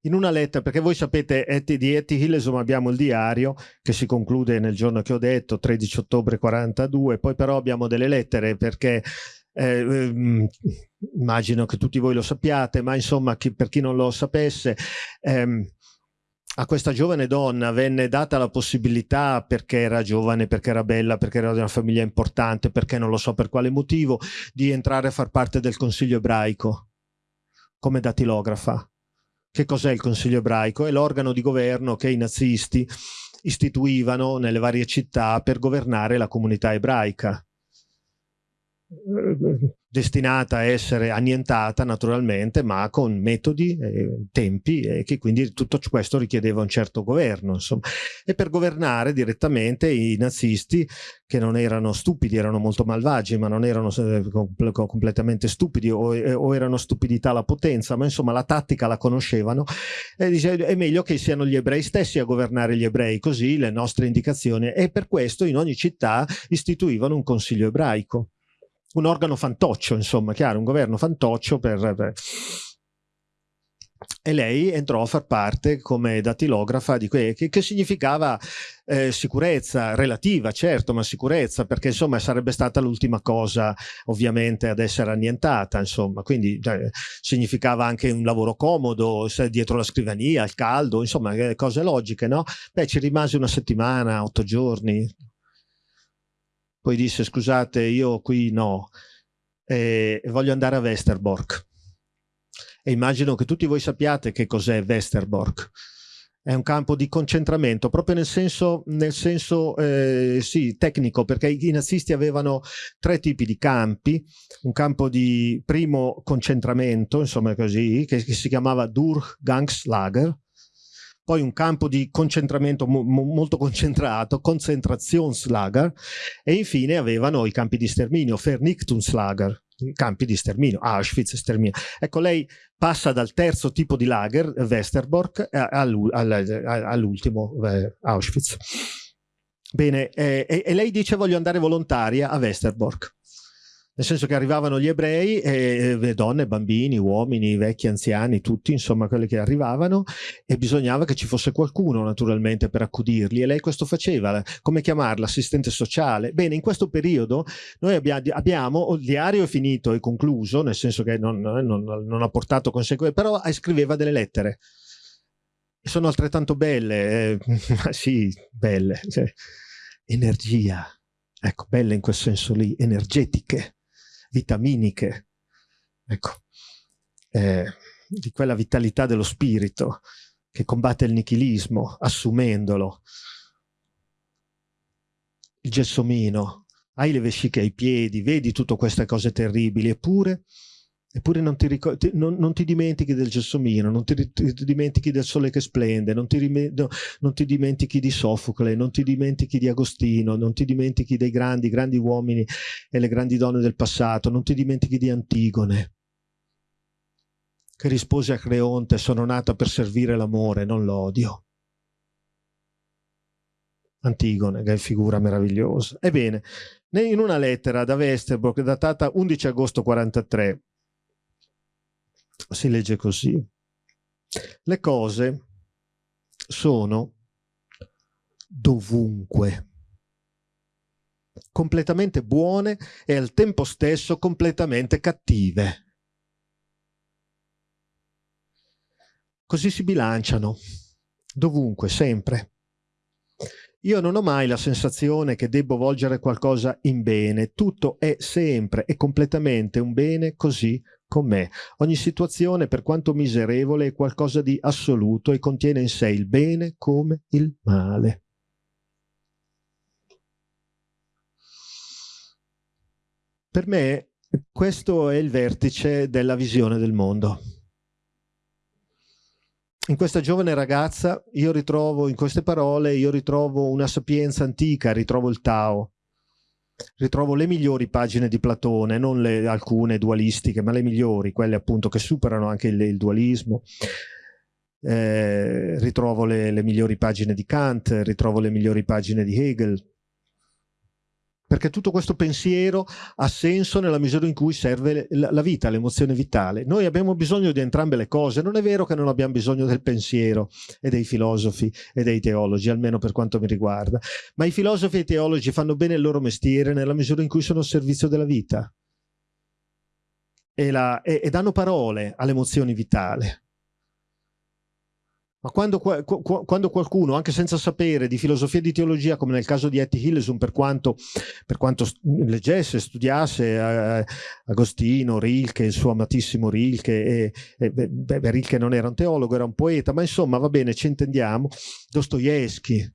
In una lettera, perché voi sapete di Etty Hillesum abbiamo il diario che si conclude nel giorno che ho detto, 13 ottobre 42, poi però abbiamo delle lettere perché eh, ehm, immagino che tutti voi lo sappiate, ma insomma chi, per chi non lo sapesse, ehm, a questa giovane donna venne data la possibilità, perché era giovane, perché era bella, perché era di una famiglia importante, perché non lo so per quale motivo, di entrare a far parte del Consiglio ebraico come datilografa. Che cos'è il Consiglio ebraico? È l'organo di governo che i nazisti istituivano nelle varie città per governare la comunità ebraica destinata a essere annientata naturalmente, ma con metodi e tempi e che quindi tutto questo richiedeva un certo governo. Insomma. E per governare direttamente i nazisti, che non erano stupidi, erano molto malvagi, ma non erano eh, completamente stupidi o, eh, o, erano stupidità la potenza, ma insomma la tattica la conoscevano, e dice è meglio che siano gli ebrei stessi a governare gli ebrei, così le nostre indicazioni, e per questo in ogni città istituivano un consiglio ebraico un organo fantoccio, insomma, chiaro, un governo fantoccio per, per... E lei entrò a far parte come datilografa di que che, che significava eh, sicurezza relativa, certo, ma sicurezza, perché insomma sarebbe stata l'ultima cosa ovviamente ad essere annientata, insomma, quindi cioè, significava anche un lavoro comodo, dietro la scrivania, il caldo, insomma, eh, cose logiche, no? Beh, ci rimase una settimana, otto giorni, poi disse scusate io qui no, e voglio andare a Westerbork. E immagino che tutti voi sappiate che cos'è Westerbork. è un campo di concentramento, proprio nel senso, nel senso eh, sì, tecnico, perché i nazisti avevano tre tipi di campi, un campo di primo concentramento, insomma così, che, che si chiamava Durchgangslager, poi un campo di concentramento mo molto concentrato, Konzentrationslager, e infine avevano i campi di sterminio, Vernichtungslager, campi di sterminio, Auschwitz, sterminio. Ecco, lei passa dal terzo tipo di lager, Westerbork, all'ultimo, eh, Auschwitz. Bene, eh, e, lei dice voglio andare volontaria a Westerbork nel senso che arrivavano gli ebrei, e, e donne, bambini, uomini, vecchi, anziani, tutti insomma quelli che arrivavano e bisognava che ci fosse qualcuno naturalmente per accudirli. E lei questo faceva, come chiamarla, assistente sociale. Bene, in questo periodo noi abbiamo, abbiamo il diario è finito e concluso, nel senso che non, non, non ha portato conseguenze, però scriveva delle lettere. Sono altrettanto belle, eh, sì, belle, cioè, energia, ecco, belle in quel senso lì, energetiche vitaminiche, ecco, eh, di quella vitalità dello spirito che combatte il nichilismo, assumendolo. Il gelsomino, hai le vesciche ai piedi, vedi tutte queste cose terribili, eppure Eppure non ti, non, non ti, dimentichi del gelsomino, non ti, ti, dimentichi del sole che splende, non ti, no, non ti, dimentichi di Sofocle, non ti dimentichi di Agostino, non ti dimentichi dei grandi, grandi uomini e le grandi donne del passato, non ti dimentichi di Antigone, che rispose a Creonte, sono nata per servire l'amore, non l'odio. Antigone, che è figura meravigliosa. Ebbene, in una lettera da Westerbork datata 11 agosto 43, si legge così. Le cose sono dovunque, completamente buone e al tempo stesso completamente cattive. Così si bilanciano, dovunque, sempre. Io non ho mai la sensazione che debbo volgere qualcosa in bene, tutto è sempre e completamente un bene così con me. Ogni situazione, per quanto miserevole, è qualcosa di assoluto e contiene in sé il bene come il male. Per me questo è il vertice della visione del mondo. In questa giovane ragazza io ritrovo, in queste parole, io ritrovo una sapienza antica, ritrovo il Tao, ritrovo le migliori pagine di Platone, non le, alcune dualistiche, ma le migliori, quelle appunto che superano anche il, il dualismo. Eh, ritrovo le, le migliori pagine di Kant, ritrovo le migliori pagine di Hegel, perché tutto questo pensiero ha senso nella misura in cui serve la vita, l'emozione vitale. Noi abbiamo bisogno di entrambe le cose, non è vero che non abbiamo bisogno del pensiero e dei filosofi e dei teologi, almeno per quanto mi riguarda, ma i filosofi e i teologi fanno bene il loro mestiere nella misura in cui sono al servizio della vita e, la, e, e danno parole all'emozione vitale. Ma quando, quando, qualcuno, anche senza sapere di filosofia e di teologia, come nel caso di Etty Hillesum, per quanto, per quanto leggesse, studiasse eh, Agostino, Rilke, il suo amatissimo Rilke, e, e, beh, Rilke non era un teologo, era un poeta, ma insomma va bene, ci intendiamo, Dostoevsky,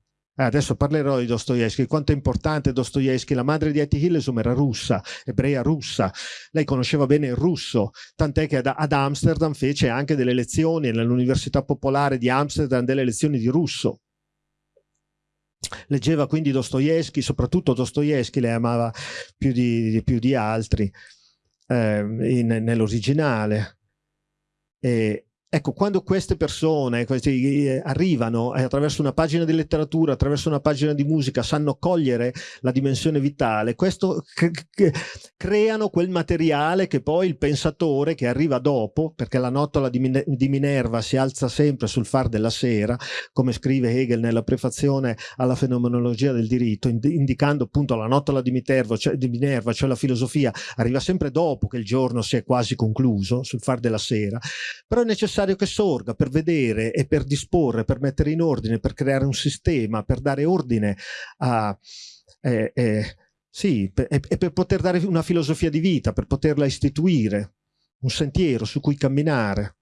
adesso parlerò di Dostoevsky, quanto è importante Dostoevsky. La madre di Etty Hillesum era russa, ebrea russa. Lei conosceva bene il russo, tant'è che ad, Amsterdam fece anche delle lezioni, nell'Università Popolare di Amsterdam, delle lezioni di russo. Leggeva quindi Dostoevsky, soprattutto Dostoevsky le amava più di, più di altri eh, nell'originale. E, Ecco, quando queste persone questi, eh, arrivano e attraverso una pagina di letteratura, attraverso una pagina di musica, sanno cogliere la dimensione vitale, questo creano quel materiale che poi il pensatore che arriva dopo, perché la notola di, di Minerva si alza sempre sul far della sera, come scrive Hegel nella prefazione alla fenomenologia del diritto, ind indicando appunto la notola di Minerva, cioè, di Minerva, cioè la filosofia, arriva sempre dopo che il giorno si è quasi concluso, sul far della sera, però è necessario necessario che sorga per vedere e per disporre, per mettere in ordine, per creare un sistema, per dare ordine a... Eh, eh, sì, e, per poter dare una filosofia di vita, per poterla istituire, un sentiero su cui camminare.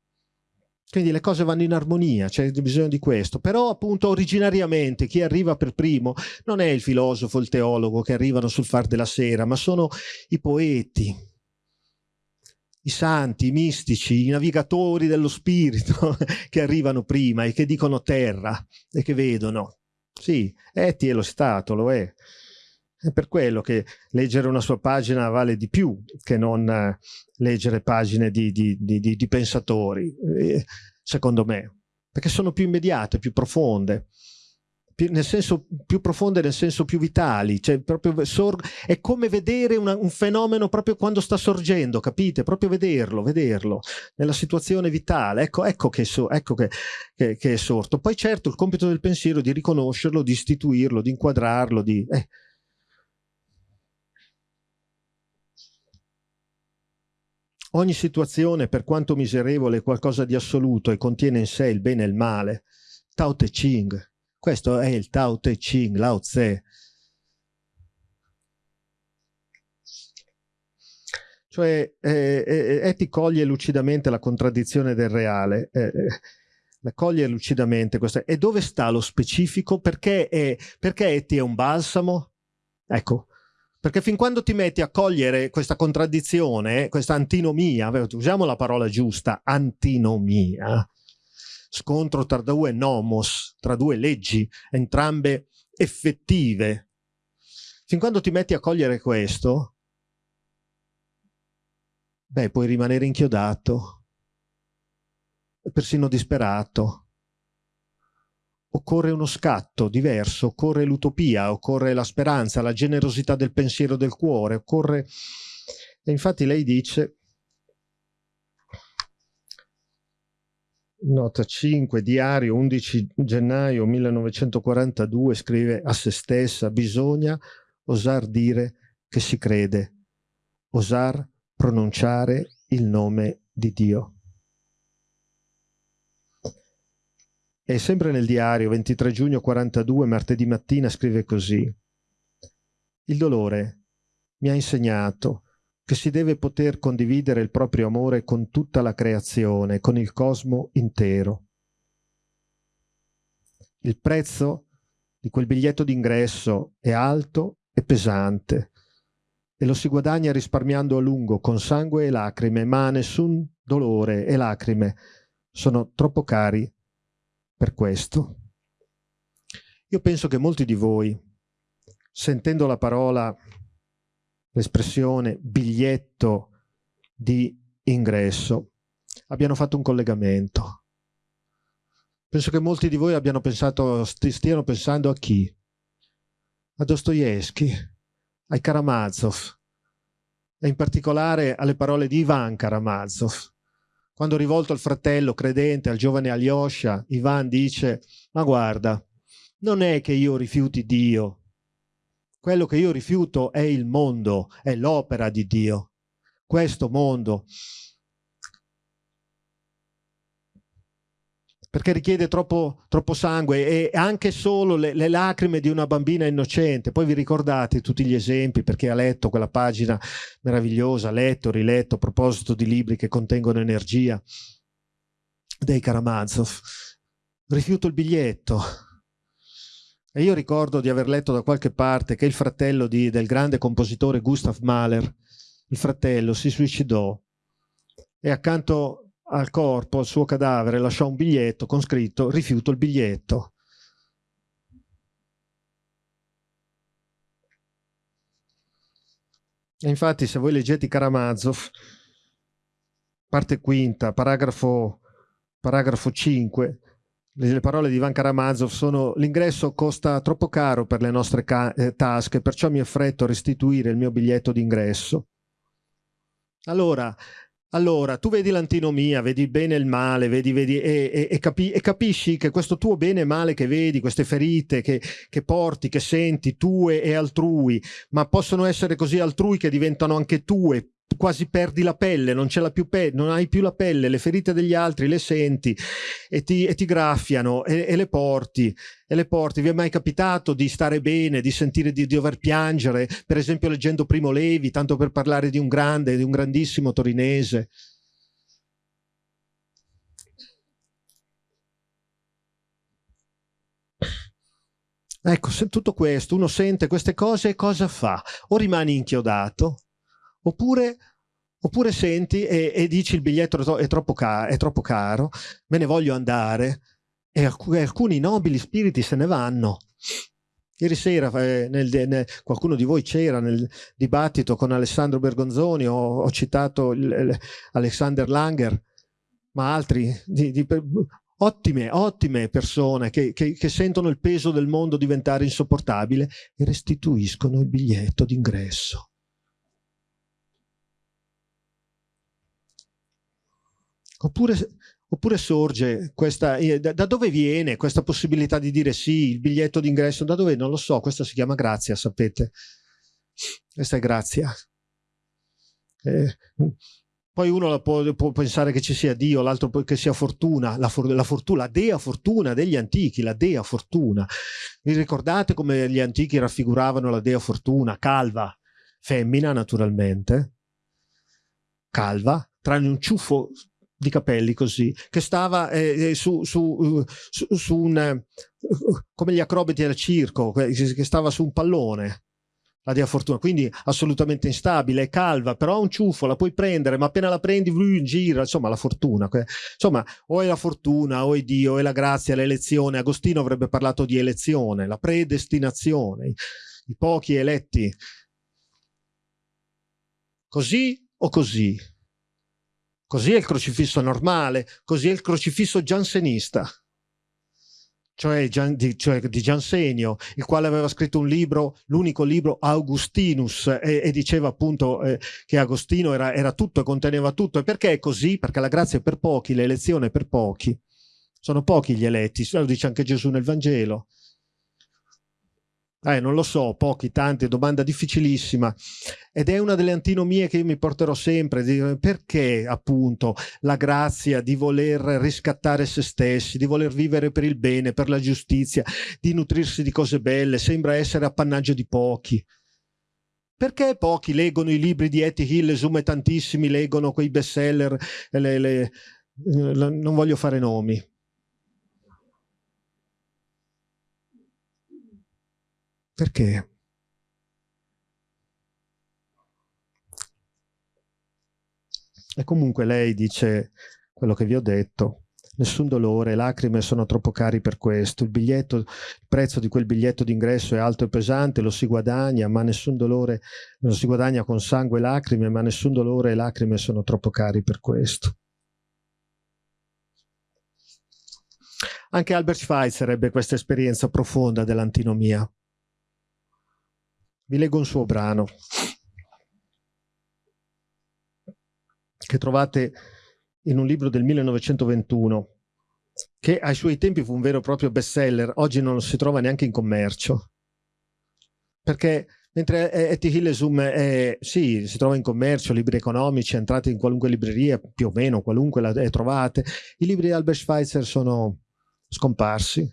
Quindi le cose vanno in armonia, c'è bisogno di questo. Però appunto originariamente chi arriva per primo non è il filosofo, il teologo che arrivano sul far della sera, ma sono i poeti, i santi, i mistici, i navigatori dello spirito che arrivano prima e che dicono terra e che vedono. Sì, Eti è lo Stato, lo è. È per quello che leggere una sua pagina vale di più che non eh, leggere pagine di, di, di, di pensatori, eh, secondo me, perché sono più immediate, più profonde nel senso più profonde, nel senso più vitali, cioè proprio è come vedere una, un fenomeno proprio quando sta sorgendo, capite? Proprio vederlo, vederlo nella situazione vitale, ecco, ecco, che, so, ecco che, che, che, è sorto. Poi certo il compito del pensiero è di riconoscerlo, di istituirlo, di inquadrarlo, di... Eh. Ogni situazione, per quanto miserevole, è qualcosa di assoluto e contiene in sé il bene e il male. Tao Te Ching. Questo è il Tao Te Ching, Lao Tse. Cioè, eh, eh, Eti coglie lucidamente la contraddizione del reale, eh, eh, coglie lucidamente questa. E dove sta lo specifico? Perché, è, perché Eti è un balsamo? Ecco, perché fin quando ti metti a cogliere questa contraddizione, questa antinomia, usiamo la parola giusta, antinomia, scontro tra due nomos, tra due leggi, entrambe effettive. Fin quando ti metti a cogliere questo, beh, puoi rimanere inchiodato, persino disperato. Occorre uno scatto diverso, occorre l'utopia, occorre la speranza, la generosità del pensiero del cuore, occorre... E infatti lei dice, Nota 5, diario 11 gennaio 1942, scrive a se stessa, bisogna osar dire che si crede, osar pronunciare il nome di Dio. E sempre nel diario 23 giugno 42, martedì mattina, scrive così. Il dolore mi ha insegnato che si deve poter condividere il proprio amore con tutta la creazione, con il cosmo intero. Il prezzo di quel biglietto d'ingresso è alto e pesante e lo si guadagna risparmiando a lungo con sangue e lacrime, ma nessun dolore e lacrime sono troppo cari per questo. Io penso che molti di voi, sentendo la parola l'espressione biglietto di ingresso, abbiano fatto un collegamento. Penso che molti di voi abbiano pensato, stiano pensando a chi? A Dostoevsky, ai Karamazov, e in particolare alle parole di Ivan Karamazov. Quando rivolto al fratello credente, al giovane Alyosha, Ivan dice, ma guarda, non è che io rifiuti Dio, quello che io rifiuto è il mondo, è l'opera di Dio. Questo mondo. Perché richiede troppo, troppo sangue e anche solo le, le, lacrime di una bambina innocente. Poi vi ricordate tutti gli esempi perché ha letto quella pagina meravigliosa, letto, riletto a proposito di libri che contengono energia dei Karamazov. Rifiuto il biglietto, e io ricordo di aver letto da qualche parte che il fratello di, del grande compositore Gustav Mahler, il fratello, si suicidò e accanto al corpo, al suo cadavere, lasciò un biglietto con scritto rifiuto il biglietto. E infatti se voi leggete Karamazov, parte quinta, paragrafo, paragrafo 5, le parole di Ivan Karamazov sono l'ingresso costa troppo caro per le nostre eh, tasche, perciò mi affretto a restituire il mio biglietto d'ingresso. Allora, allora, tu vedi l'antinomia, vedi il bene e il male, vedi, vedi, e, e, e, capi, e, capisci che questo tuo bene e male che vedi, queste ferite che, che, porti, che senti, tue e altrui, ma possono essere così altrui che diventano anche tue, quasi perdi la pelle, non, più pe non hai più la pelle, le ferite degli altri le senti e ti, e ti graffiano e, e, le porti, e le porti. Vi è mai capitato di stare bene, di sentire di, di dover piangere, per esempio leggendo Primo Levi, tanto per parlare di un grande, di un grandissimo torinese? Ecco, se tutto questo, uno sente queste cose e cosa fa? O rimani inchiodato, oppure, oppure senti e, e, dici il biglietto è troppo, è troppo, caro, me ne voglio andare, e alc alcuni nobili spiriti se ne vanno. Ieri sera eh, nel, nel, qualcuno di voi c'era nel dibattito con Alessandro Bergonzoni, ho, ho citato il Alexander Langer, ma altri di, di, ottime, ottime persone che, che, che, sentono il peso del mondo diventare insopportabile e restituiscono il biglietto d'ingresso. Oppure, oppure, sorge questa, eh, da, da, dove viene questa possibilità di dire sì, il biglietto d'ingresso, da dove? Non lo so, questa si chiama grazia, sapete. Questa è grazia. Eh, poi uno può, può, pensare che ci sia Dio, l'altro che sia fortuna, la, for, la, fortuna, la dea fortuna degli antichi, la dea fortuna. Vi ricordate come gli antichi raffiguravano la dea fortuna? Calva, femmina naturalmente, calva, tranne un ciuffo di capelli così, che stava eh, eh su, su, su, su, un, eh, come gli acrobati del circo, che stava su un pallone la dea fortuna, quindi assolutamente instabile, è calva, però ha un ciuffo, la puoi prendere, ma appena la prendi lui gira, insomma la fortuna. Insomma, o è la fortuna, o è Dio, o è la grazia, l'elezione. Agostino avrebbe parlato di elezione, la predestinazione, i pochi eletti. Così o così? Così è il crocifisso normale, così è il crocifisso giansenista cioè, di, cioè di Giansenio, il quale aveva scritto un libro, l'unico libro Augustinus, e, e diceva appunto eh, che Agostino era, era tutto e conteneva tutto. E perché è così? Perché la grazia è per pochi, l'elezione è per pochi. Sono pochi gli eletti, lo dice anche Gesù nel Vangelo. Eh, non lo so, pochi, tanti, domanda difficilissima. Ed è una delle antinomie che io mi porterò sempre, di, perché appunto la grazia di voler riscattare se stessi, di voler vivere per il bene, per la giustizia, di nutrirsi di cose belle, sembra essere appannaggio di pochi. Perché pochi leggono i libri di Etty Hillesum e tantissimi leggono quei bestseller, le, le, le, non voglio fare nomi, Perché? E comunque lei dice quello che vi ho detto, nessun dolore, lacrime sono troppo cari per questo, il, biglietto, il prezzo di quel biglietto d'ingresso è alto e pesante, lo si guadagna, ma nessun dolore, lo si guadagna con sangue e lacrime, ma nessun dolore e lacrime sono troppo cari per questo. Anche Albert Schweitzer ebbe questa esperienza profonda dell'antinomia. Vi leggo un suo brano che trovate in un libro del 1921 che ai suoi tempi fu un vero e proprio bestseller, oggi non lo si trova neanche in commercio. Perché mentre Etty Hillesum è, sì, si trova in commercio, libri economici, entrate in qualunque libreria, più o meno qualunque la trovate, i libri di Albert Schweitzer sono scomparsi.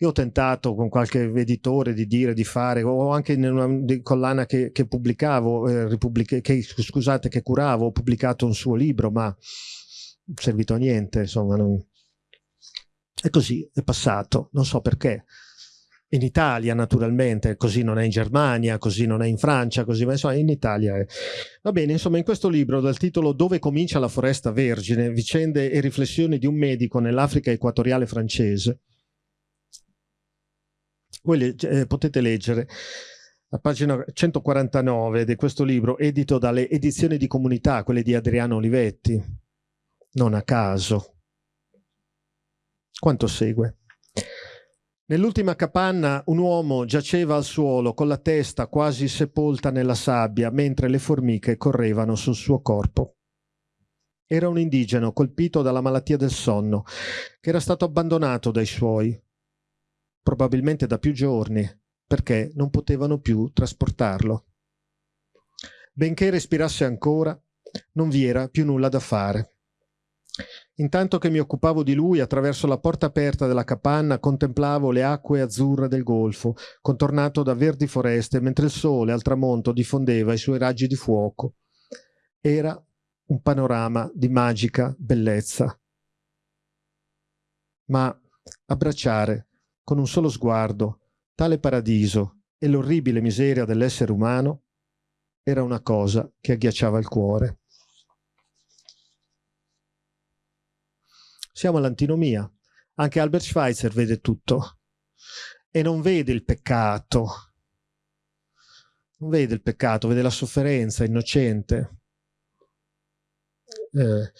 Io ho tentato con qualche editore di dire, di fare, o anche in una collana che, che pubblicavo, eh, che, scusate, che curavo, ho pubblicato un suo libro, ma servito a niente, insomma. Non... È così, è passato, non so perché. In Italia naturalmente, così non è in Germania, così non è in Francia, così ma insomma in Italia è. Va bene, insomma in questo libro dal titolo Dove comincia la foresta vergine, vicende e riflessioni di un medico nell'Africa equatoriale francese, voi eh, potete leggere a pagina 149 di questo libro, edito dalle edizioni di comunità, quelle di Adriano Olivetti, non a caso. Quanto segue? Nell'ultima capanna un uomo giaceva al suolo con la testa quasi sepolta nella sabbia mentre le formiche correvano sul suo corpo. Era un indigeno colpito dalla malattia del sonno, che era stato abbandonato dai suoi probabilmente da più giorni, perché non potevano più trasportarlo. Benché respirasse ancora, non vi era più nulla da fare. Intanto che mi occupavo di lui, attraverso la porta aperta della capanna contemplavo le acque azzurre del golfo, contornato da verdi foreste, mentre il sole al tramonto diffondeva i suoi raggi di fuoco. Era un panorama di magica bellezza. Ma abbracciare con un solo sguardo Tale paradiso e l'orribile miseria dell'essere umano era una cosa che agghiacciava il cuore. Siamo all'antinomia. Anche Albert Schweitzer vede tutto e non vede il peccato. Non vede il peccato, vede la sofferenza innocente eh,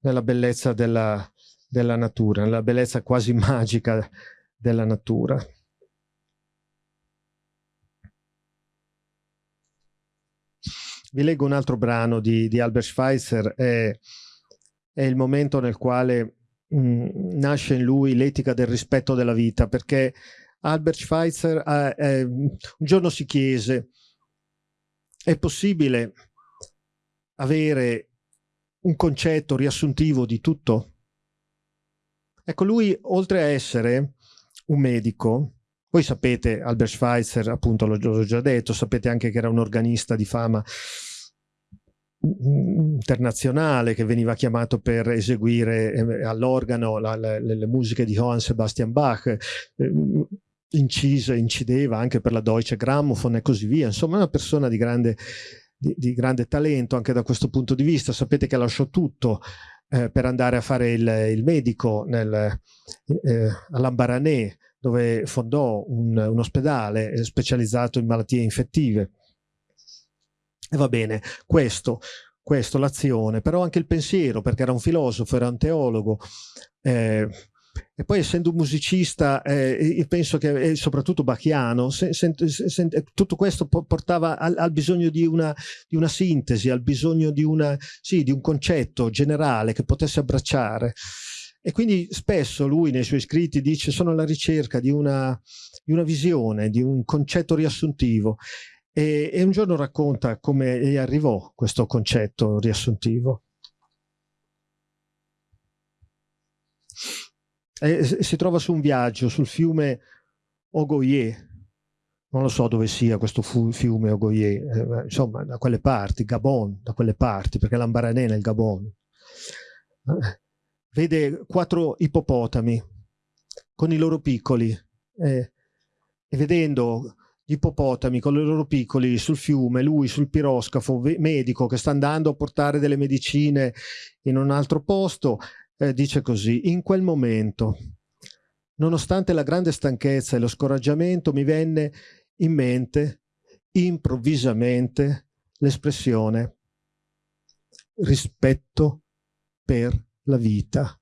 nella bellezza della, della natura, nella bellezza quasi magica della natura. Vi leggo un altro brano di, di Albert Schweitzer, è, è, il momento nel quale mh, mm, nasce in lui l'etica del rispetto della vita, perché Albert Schweitzer eh, eh, un giorno si chiese, è possibile avere un concetto riassuntivo di tutto? Ecco, lui oltre a essere un medico, voi sapete, Albert Schweitzer, appunto l'ho già detto, sapete anche che era un organista di fama internazionale che veniva chiamato per eseguire eh, all'organo le, musiche di Johann Sebastian Bach, eh, incise, incideva anche per la Deutsche Grammophon e così via, insomma una persona di grande, di, di grande talento anche da questo punto di vista, sapete che lasciò tutto eh, per andare a fare il, il medico nel, eh, all'Ambaranè dove fondò un, un ospedale specializzato in malattie infettive. E va bene, questo, questo l'azione, però anche il pensiero, perché era un filosofo, era un teologo, eh, e poi essendo un musicista, eh, penso che, soprattutto bachiano, se, se, se, tutto questo portava al, al bisogno di una, di una, sintesi, al bisogno di, una, sì, di un concetto generale che potesse abbracciare. E quindi spesso lui nei suoi scritti dice sono alla ricerca di una, di una visione, di un concetto riassuntivo. E, e un giorno racconta come gli arrivò questo concetto riassuntivo. E, si trova su un viaggio sul fiume Ogoye, non lo so dove sia questo fiume Ogoye, eh, insomma da quelle parti, Gabon, da quelle parti, perché l'Ambaranè nel Gabon. Eh, vede quattro ippopotami con i loro piccoli eh, e vedendo gli ippopotami con i loro piccoli sul fiume, lui sul piroscafo, medico che sta andando a portare delle medicine in un altro posto, eh, dice così, in quel momento, nonostante la grande stanchezza e lo scoraggiamento, mi venne in mente improvvisamente l'espressione rispetto per la vita,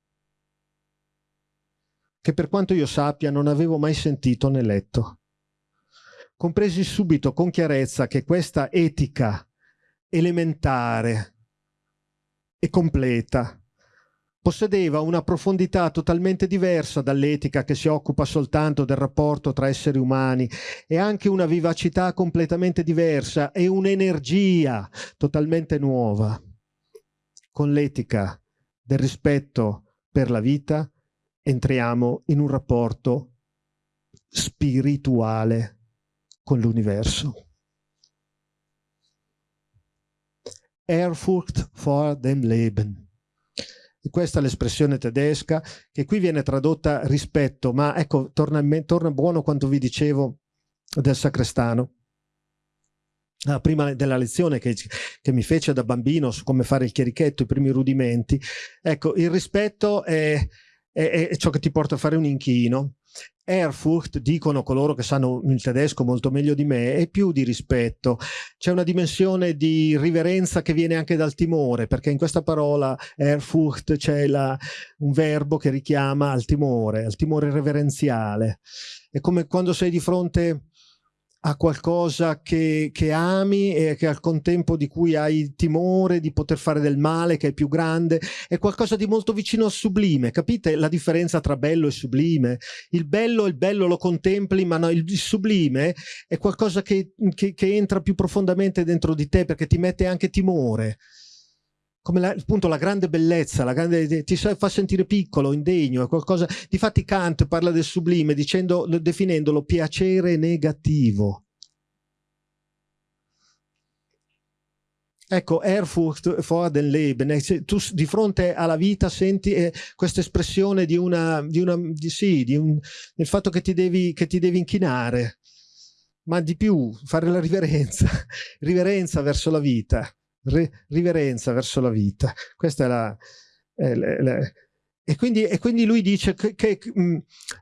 che per quanto io sappia non avevo mai sentito né letto. Compresi subito con chiarezza che questa etica elementare e completa possedeva una profondità totalmente diversa dall'etica che si occupa soltanto del rapporto tra esseri umani e anche una vivacità completamente diversa e un'energia totalmente nuova. Con l'etica del rispetto per la vita, entriamo in un rapporto spirituale con l'universo. Ehrfurcht vor dem Leben. Questa è l'espressione tedesca che qui viene tradotta rispetto, ma ecco, torna, torna buono quanto vi dicevo del sacrestano. Ah, prima della lezione che, che, mi fece da bambino su come fare il chierichetto, i primi rudimenti, ecco, il rispetto è, è, è ciò che ti porta a fare un inchino. Ehrfurcht, dicono coloro che sanno il tedesco molto meglio di me, è più di rispetto. C'è una dimensione di riverenza che viene anche dal timore, perché in questa parola Ehrfurcht c'è un verbo che richiama al timore, al timore reverenziale. È come quando sei di fronte a qualcosa che, che, ami e che al contempo di cui hai timore di poter fare del male, che è più grande, è qualcosa di molto vicino al sublime, capite la differenza tra bello e sublime? Il bello, il bello lo contempli, ma no, il sublime è qualcosa che, che, che entra più profondamente dentro di te perché ti mette anche timore come la, appunto la grande bellezza, la grande, ti fa sentire piccolo, indegno, è qualcosa, difatti Kant parla del sublime dicendo, definendolo piacere negativo. Ecco, Erfurt vor den Leben, tu di fronte alla vita senti eh, questa espressione di una, di una di, sì, di un, del fatto che ti, devi, che ti devi inchinare, ma di più, fare la riverenza, riverenza verso la vita, riverenza verso la vita. Questa è la, è, è, è, e quindi, e quindi, lui dice che, mm,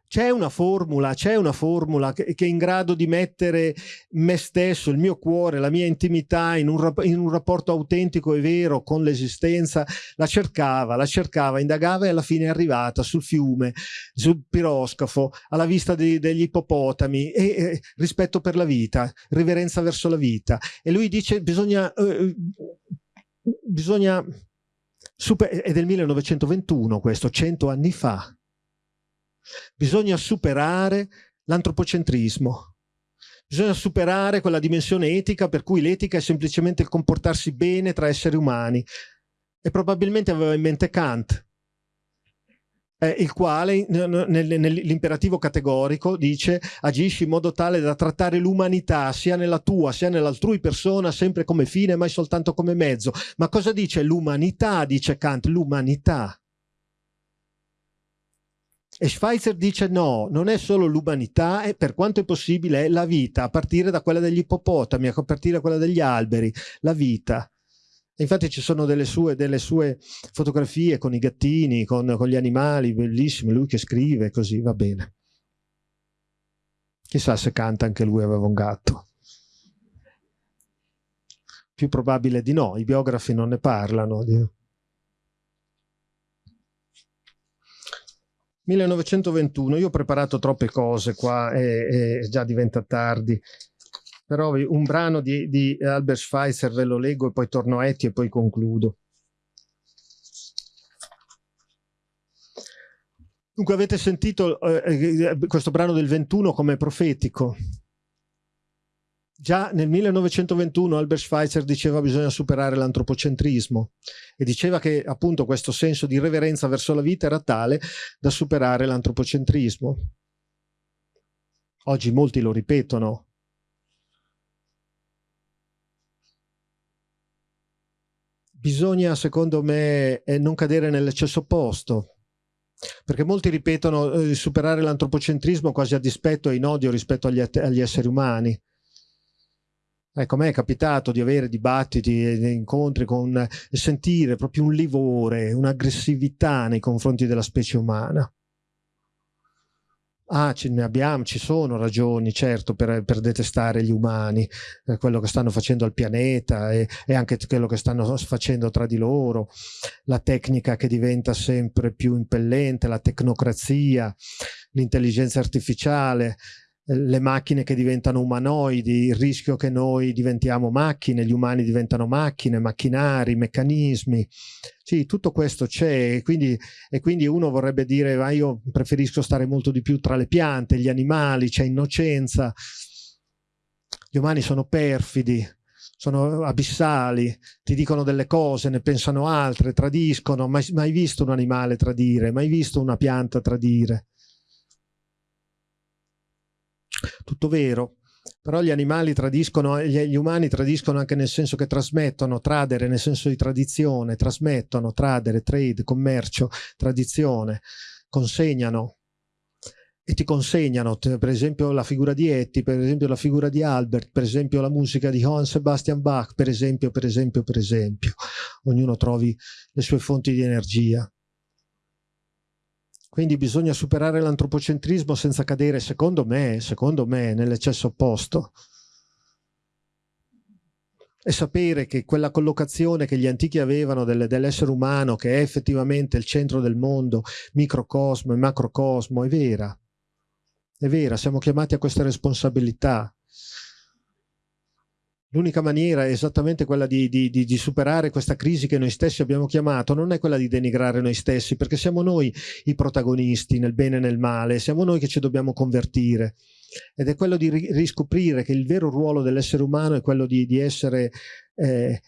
c'è una formula, c'è una formula che, che, è in grado di mettere me stesso, il mio cuore, la mia intimità in un, in un rapporto autentico e vero con l'esistenza. La cercava, la cercava, indagava e alla fine è arrivata sul fiume, sul piroscafo, alla vista di, degli ippopotami, e, e, rispetto per la vita, riverenza verso la vita. E lui dice bisogna... Eh, bisogna Super, è del 1921 questo, cento anni fa. Bisogna superare l'antropocentrismo. Bisogna superare quella dimensione etica per cui l'etica è semplicemente il comportarsi bene tra esseri umani. E probabilmente aveva in mente Kant, eh, il quale nell'imperativo categorico dice agisci in modo tale da trattare l'umanità sia nella tua sia nell'altrui persona sempre come fine mai soltanto come mezzo. Ma cosa dice l'umanità? Dice Kant, l'umanità. E Schweitzer dice no, non è solo l'umanità, e per quanto è possibile è la vita, a partire da quella degli ippopotami, a partire da quella degli alberi, la vita. Infatti ci sono delle sue, delle sue fotografie con i gattini, con, con, gli animali, bellissime, lui che scrive così, va bene. Chissà se canta anche lui aveva un gatto. Più probabile di no, i biografi non ne parlano. 1921, io ho preparato troppe cose qua e, e già diventa tardi però un brano di, di Albert Schweitzer ve lo leggo e poi torno a Etty e poi concludo. Dunque avete sentito eh, eh questo brano del 21 come profetico. Già nel 1921 Albert Schweitzer diceva che bisogna superare l'antropocentrismo e diceva che appunto questo senso di reverenza verso la vita era tale da superare l'antropocentrismo. Oggi molti lo ripetono, bisogna, secondo me, eh, non cadere nell'eccesso opposto. Perché molti ripetono eh, superare l'antropocentrismo quasi a dispetto e in odio rispetto agli, agli esseri umani. Ecco, a me è capitato di avere dibattiti e incontri con e sentire proprio un livore, un'aggressività nei confronti della specie umana. Ah, ce ne abbiamo, ci sono ragioni, certo, per, per detestare gli umani, eh, quello che stanno facendo al pianeta e, e, anche quello che stanno facendo tra di loro, la tecnica che diventa sempre più impellente, la tecnocrazia, l'intelligenza artificiale, le macchine che diventano umanoidi, il rischio che noi diventiamo macchine, gli umani diventano macchine, macchinari, meccanismi. Sì, tutto questo c'è e quindi, e quindi uno vorrebbe dire ma io preferisco stare molto di più tra le piante, gli animali, c'è innocenza. Gli umani sono perfidi, sono abissali, ti dicono delle cose, ne pensano altre, tradiscono, mai, mai visto un animale tradire, mai visto una pianta tradire tutto vero, però gli animali tradiscono, gli, umani tradiscono anche nel senso che trasmettono, tradere nel senso di tradizione, trasmettono, tradere, trade, commercio, tradizione, consegnano e ti consegnano, per esempio la figura di Etty, per esempio la figura di Albert, per esempio la musica di Johann Sebastian Bach, per esempio, per esempio, per esempio. Ognuno trovi le sue fonti di energia. Quindi bisogna superare l'antropocentrismo senza cadere, secondo me, secondo me nell'eccesso opposto. E sapere che quella collocazione che gli antichi avevano del, dell'essere umano, che è effettivamente il centro del mondo, microcosmo e macrocosmo, è vera. È vera, siamo chiamati a questa responsabilità. L'unica maniera è esattamente quella di, di, di, di, superare questa crisi che noi stessi abbiamo chiamato, non è quella di denigrare noi stessi, perché siamo noi i protagonisti nel bene e nel male, siamo noi che ci dobbiamo convertire. Ed è quello di riscoprire che il vero ruolo dell'essere umano è quello di, essere eh,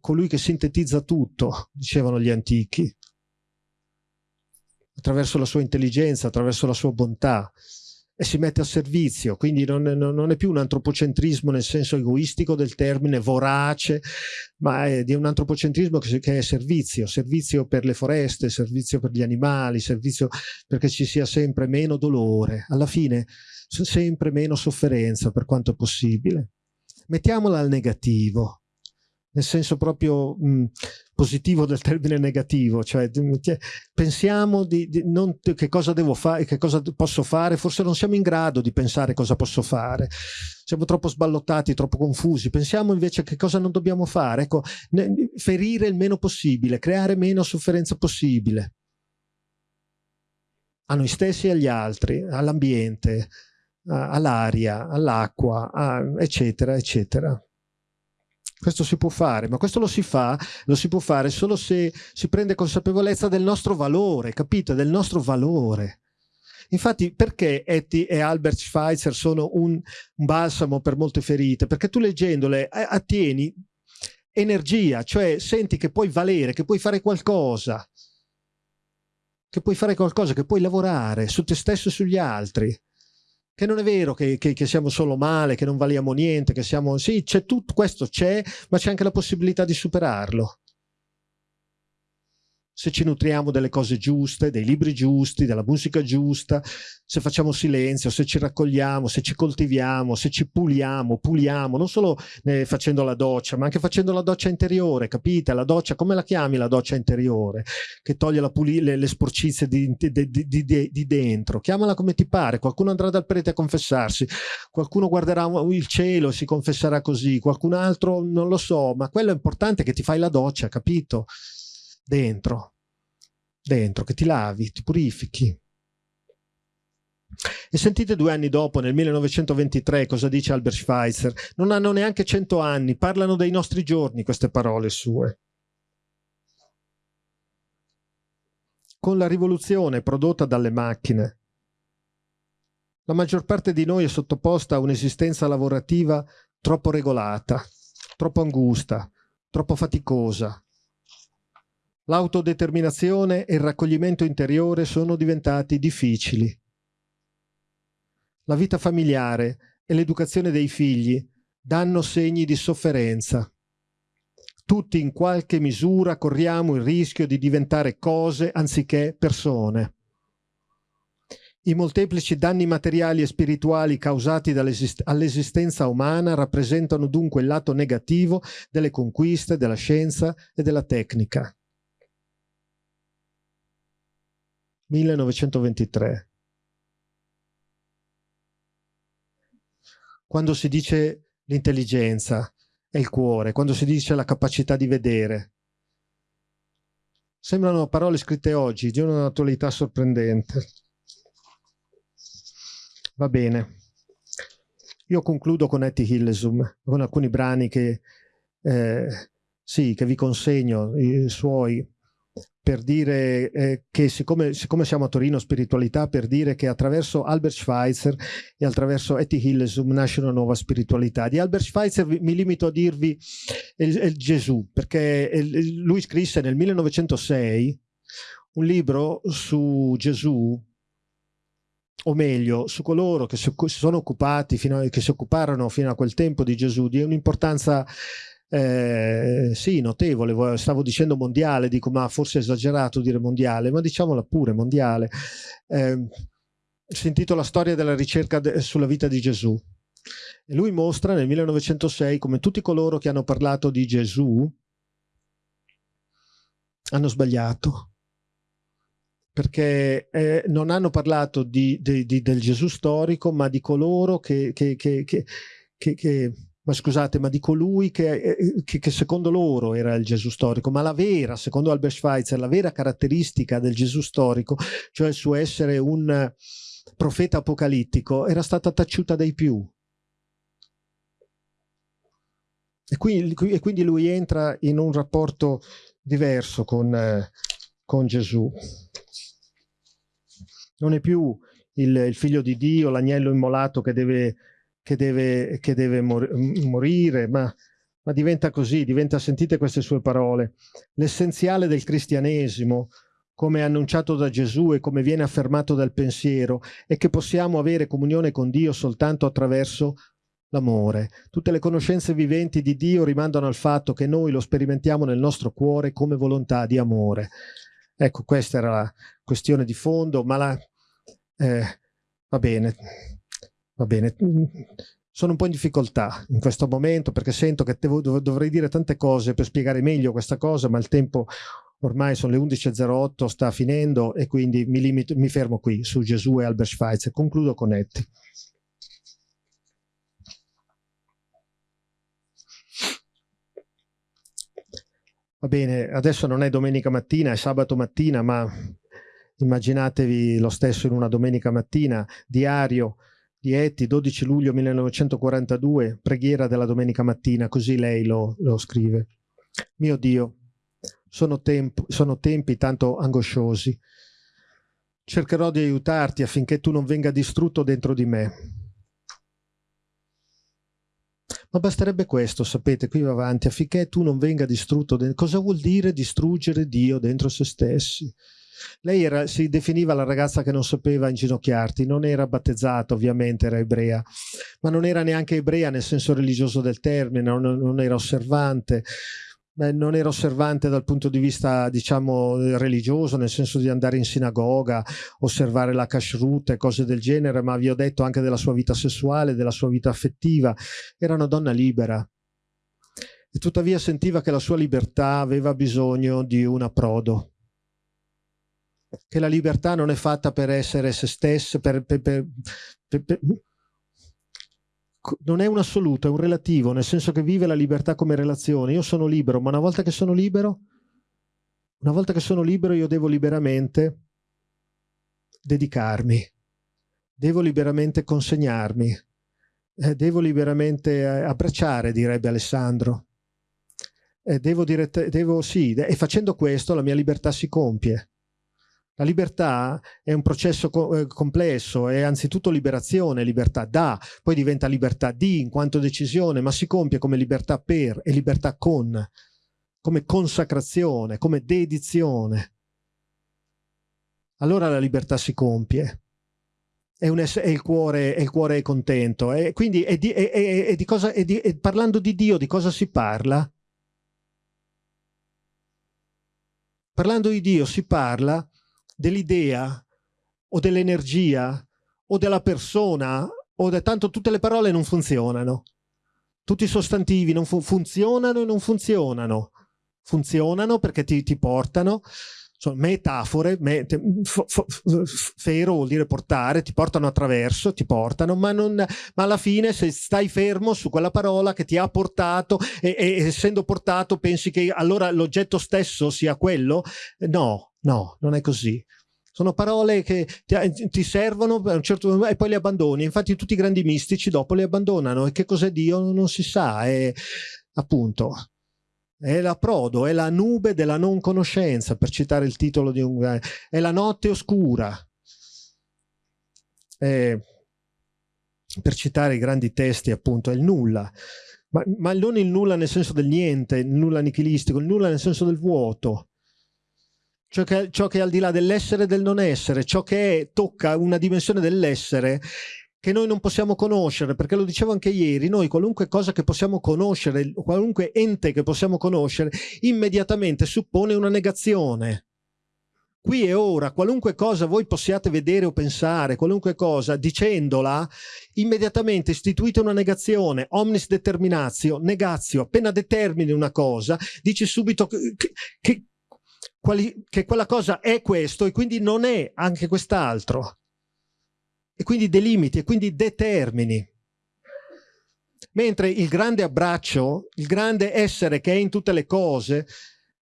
colui che sintetizza tutto, dicevano gli antichi, attraverso la sua intelligenza, attraverso la sua bontà e si mette a servizio, quindi non, non, è più un antropocentrismo nel senso egoistico del termine, vorace, ma è di un antropocentrismo che, che, è servizio, servizio per le foreste, servizio per gli animali, servizio perché ci sia sempre meno dolore, alla fine sempre meno sofferenza per quanto possibile. Mettiamola al negativo, nel senso proprio mh, positivo del termine negativo, cioè pensiamo di, di non, che cosa devo fare, che cosa posso fare, forse non siamo in grado di pensare cosa posso fare, siamo troppo sballottati, troppo confusi, pensiamo invece che cosa non dobbiamo fare, ecco, ferire il meno possibile, creare meno sofferenza possibile. A noi stessi e agli altri, all'ambiente, all'aria, all'acqua, eccetera, eccetera. Questo si può fare, ma questo lo si fa, lo si può fare solo se si prende consapevolezza del nostro valore, capite? Del nostro valore. Infatti, perché Etty e Albert Schweitzer sono un, un balsamo per molte ferite? Perché tu leggendole attieni energia, cioè senti che puoi valere, che puoi fare qualcosa, che puoi fare qualcosa, che puoi lavorare su te stesso e sugli altri che non è vero che, che, che, siamo solo male, che non valiamo niente, che siamo... Sì, c'è tutto questo, c'è, ma c'è anche la possibilità di superarlo se ci nutriamo delle cose giuste, dei libri giusti, della musica giusta, se facciamo silenzio, se ci raccogliamo, se ci coltiviamo, se ci puliamo, puliamo, non solo eh, facendo la doccia, ma anche facendo la doccia interiore, capite? La doccia, come la chiami la doccia interiore? Che toglie le, le, sporcizie di, di, di, di, dentro. Chiamala come ti pare, qualcuno andrà dal prete a confessarsi, qualcuno guarderà il cielo e si confesserà così, qualcun altro non lo so, ma quello è importante che ti fai la doccia, capito? Dentro, dentro, che ti lavi, ti purifichi. E sentite due anni dopo, nel 1923, cosa dice Albert Schweitzer. Non hanno neanche cento anni, parlano dei nostri giorni queste parole sue. Con la rivoluzione prodotta dalle macchine, la maggior parte di noi è sottoposta a un'esistenza lavorativa troppo regolata, troppo angusta, troppo faticosa, L'autodeterminazione e il raccoglimento interiore sono diventati difficili. La vita familiare e l'educazione dei figli danno segni di sofferenza. Tutti in qualche misura corriamo il rischio di diventare cose anziché persone. I molteplici danni materiali e spirituali causati all'esistenza umana rappresentano dunque il lato negativo delle conquiste della scienza e della tecnica. 1923. Quando si dice l'intelligenza e il cuore, quando si dice la capacità di vedere, sembrano parole scritte oggi di un'attualità sorprendente. Va bene. Io concludo con Etty Hillesum, con alcuni brani che, eh, sì, che vi consegno, i suoi, per dire eh, che siccome, siccome, siamo a Torino Spiritualità, per dire che attraverso Albert Schweitzer e attraverso Etty nasce una nuova spiritualità. Di Albert Schweitzer mi limito a dirvi il, il Gesù, perché lui scrisse nel 1906 un libro su Gesù, o meglio, su coloro che si, sono occupati, fino a, che si occuparono fino a quel tempo di Gesù, di un'importanza eh, sì, notevole, stavo dicendo mondiale, dico ma forse è esagerato dire mondiale, ma diciamola pure mondiale. Eh, si intitola Storia della ricerca de sulla vita di Gesù. E lui mostra nel 1906 come tutti coloro che hanno parlato di Gesù hanno sbagliato perché eh, non hanno parlato di, di, di, del Gesù storico, ma di coloro che, che, che, che ma scusate, ma di colui che, eh, che, che, secondo loro era il Gesù storico, ma la vera, secondo Albert Schweitzer, la vera caratteristica del Gesù storico, cioè il suo essere un profeta apocalittico, era stata taciuta dai più. E quindi, e quindi lui entra in un rapporto diverso con, eh, con Gesù. Non è più il, il figlio di Dio, l'agnello immolato che deve che deve, che deve mor morire, ma, ma diventa così, diventa, sentite queste sue parole, l'essenziale del cristianesimo come annunciato da Gesù e come viene affermato dal pensiero, è che possiamo avere comunione con Dio soltanto attraverso l'amore. Tutte le conoscenze viventi di Dio rimandano al fatto che noi lo sperimentiamo nel nostro cuore come volontà di amore. Ecco, questa era la questione di fondo, ma la, eh, va bene, va bene. Sono un po' in difficoltà in questo momento perché sento che devo, dovrei dire tante cose per spiegare meglio questa cosa, ma il tempo ormai sono le 11.08, sta finendo e quindi mi, limito, mi fermo qui su Gesù e Albert Schweitzer. Concludo con Etti. Va bene, adesso non è domenica mattina, è sabato mattina, ma immaginatevi lo stesso in una domenica mattina, diario di Etti, 12 luglio 1942, preghiera della domenica mattina, così lei lo, lo scrive. Mio Dio, sono, tempo, sono tempi tanto angosciosi. Cercherò di aiutarti affinché tu non venga distrutto dentro di me. Ma basterebbe questo, sapete, qui va avanti, affinché tu non venga distrutto. Cosa vuol dire distruggere Dio dentro se stessi? Lei era, si definiva la ragazza che non sapeva inginocchiarti, non era battezzata ovviamente, era ebrea, ma non era neanche ebrea nel senso religioso del termine, non, non era osservante, Beh, non era osservante dal punto di vista, diciamo, religioso, nel senso di andare in sinagoga, osservare la kashrut e cose del genere, ma vi ho detto anche della sua vita sessuale, della sua vita affettiva. Era una donna libera. E tuttavia sentiva che la sua libertà aveva bisogno di un approdo. Che la libertà non è fatta per essere se stessa, per, per, per, per non è un assoluto, è un relativo, nel senso che vive la libertà come relazione. Io sono libero, ma una volta che sono libero, una volta che sono libero io devo liberamente dedicarmi, devo liberamente consegnarmi, eh, devo liberamente eh, abbracciare, direbbe Alessandro. Eh, devo, devo, sì, e facendo questo la mia libertà si compie. La libertà è un processo co eh, complesso, è anzitutto liberazione, libertà da, poi diventa libertà di in quanto decisione, ma si compie come libertà per e libertà con, come consacrazione, come dedizione. Allora la libertà si compie. È, è, il, cuore, è il cuore è contento. E quindi è di, di cosa, di, parlando di Dio, di cosa si parla? Parlando di Dio si parla dell'idea o dell'energia o della persona o de... tanto tutte le parole non funzionano. Tutti i sostantivi non fu funzionano e non funzionano. Funzionano perché ti, ti portano, sono metafore, met fero vuol dire portare, ti portano attraverso, ti portano, ma, non, ma alla fine se stai fermo su quella parola che ti ha portato e, e essendo portato pensi che allora l'oggetto stesso sia quello? No, no, non è così. Sono parole che ti, ti servono un certo, e poi le abbandoni. Infatti tutti i grandi mistici dopo le abbandonano. E che cos'è Dio non si sa. È appunto è l'approdo, è la nube della non conoscenza, per citare il titolo di un... è la notte oscura. È, per citare i grandi testi, appunto, è il nulla. Ma, ma non il nulla nel senso del niente, il nulla nichilistico, il nulla nel senso del vuoto ciò che, ciò che è al di là dell'essere e del non essere, ciò che è, tocca una dimensione dell'essere che noi non possiamo conoscere, perché lo dicevo anche ieri, noi qualunque cosa che possiamo conoscere, qualunque ente che possiamo conoscere, immediatamente suppone una negazione. Qui e ora, qualunque cosa voi possiate vedere o pensare, qualunque cosa, dicendola, immediatamente istituite una negazione, omnis determinatio, negazio, appena determini una cosa, dici subito che, che, quali, che quella cosa è questo e quindi non è anche quest'altro. E quindi delimiti e quindi determini. Mentre il grande abbraccio, il grande essere che è in tutte le cose,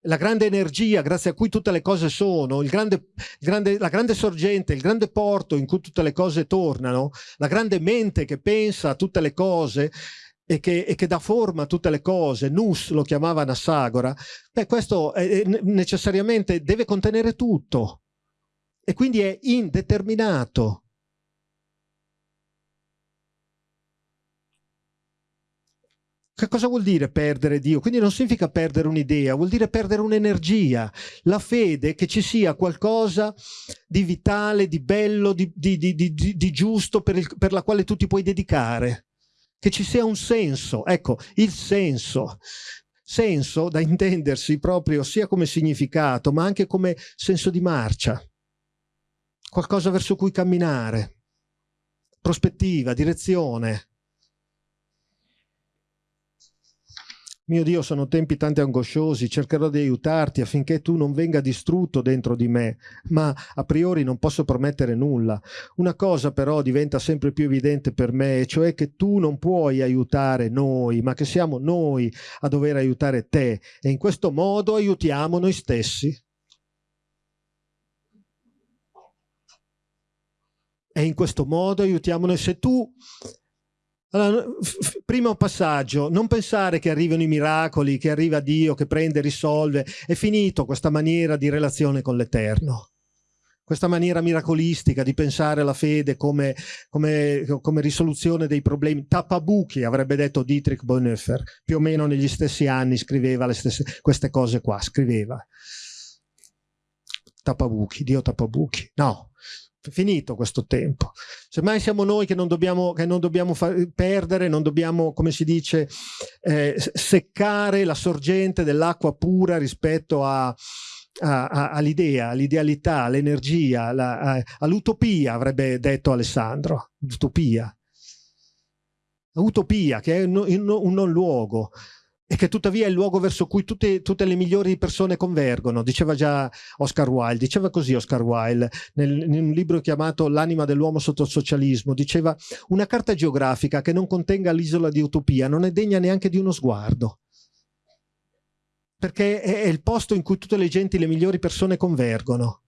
la grande energia grazie a cui tutte le cose sono, il grande, il grande, la grande sorgente, il grande porto in cui tutte le cose tornano, la grande mente che pensa a tutte le cose, e che, e che, dà forma a tutte le cose, Nus lo chiamava Nassagora, beh, questo è, necessariamente deve contenere tutto. E quindi è indeterminato. Che cosa vuol dire perdere Dio? Quindi non significa perdere un'idea, vuol dire perdere un'energia, la fede che ci sia qualcosa di vitale, di bello, di, di, di, di giusto per, il, per la quale tu ti puoi dedicare, che ci sia un senso, ecco, il senso. Senso da intendersi proprio sia come significato, ma anche come senso di marcia, qualcosa verso cui camminare, prospettiva, direzione. Mio Dio, sono tempi tanto angosciosi, cercherò di aiutarti affinché tu non venga distrutto dentro di me, ma a priori non posso promettere nulla. Una cosa però diventa sempre più evidente per me, cioè che tu non puoi aiutare noi, ma che siamo noi a dover aiutare te e in questo modo aiutiamo noi stessi. E in questo modo aiutiamo noi. Se tu allora, primo passaggio, non pensare che arrivino i miracoli, che arriva Dio, che prende risolve. È finito questa maniera di relazione con l'Eterno. Questa maniera miracolistica di pensare alla fede come, come, come risoluzione dei problemi. Tappabuchi, avrebbe detto Dietrich Bonhoeffer, più o meno negli stessi anni scriveva stesse, queste cose qua, scriveva. Tappabuchi, Dio tappabuchi. No, finito questo tempo. Semmai siamo noi che non dobbiamo, che non dobbiamo perdere, non dobbiamo, come si dice, eh, seccare la sorgente dell'acqua pura rispetto a, all'idea, all'idealità, all'energia, all'utopia, avrebbe detto Alessandro, l'utopia. Utopia, che è un, un non luogo e che tuttavia è il luogo verso cui tutte, tutte, le migliori persone convergono, diceva già Oscar Wilde, diceva così Oscar Wilde nel, in un libro chiamato L'anima dell'uomo sotto il socialismo, diceva una carta geografica che non contenga l'isola di Utopia non è degna neanche di uno sguardo, perché è, è il posto in cui tutte le genti, le migliori persone convergono.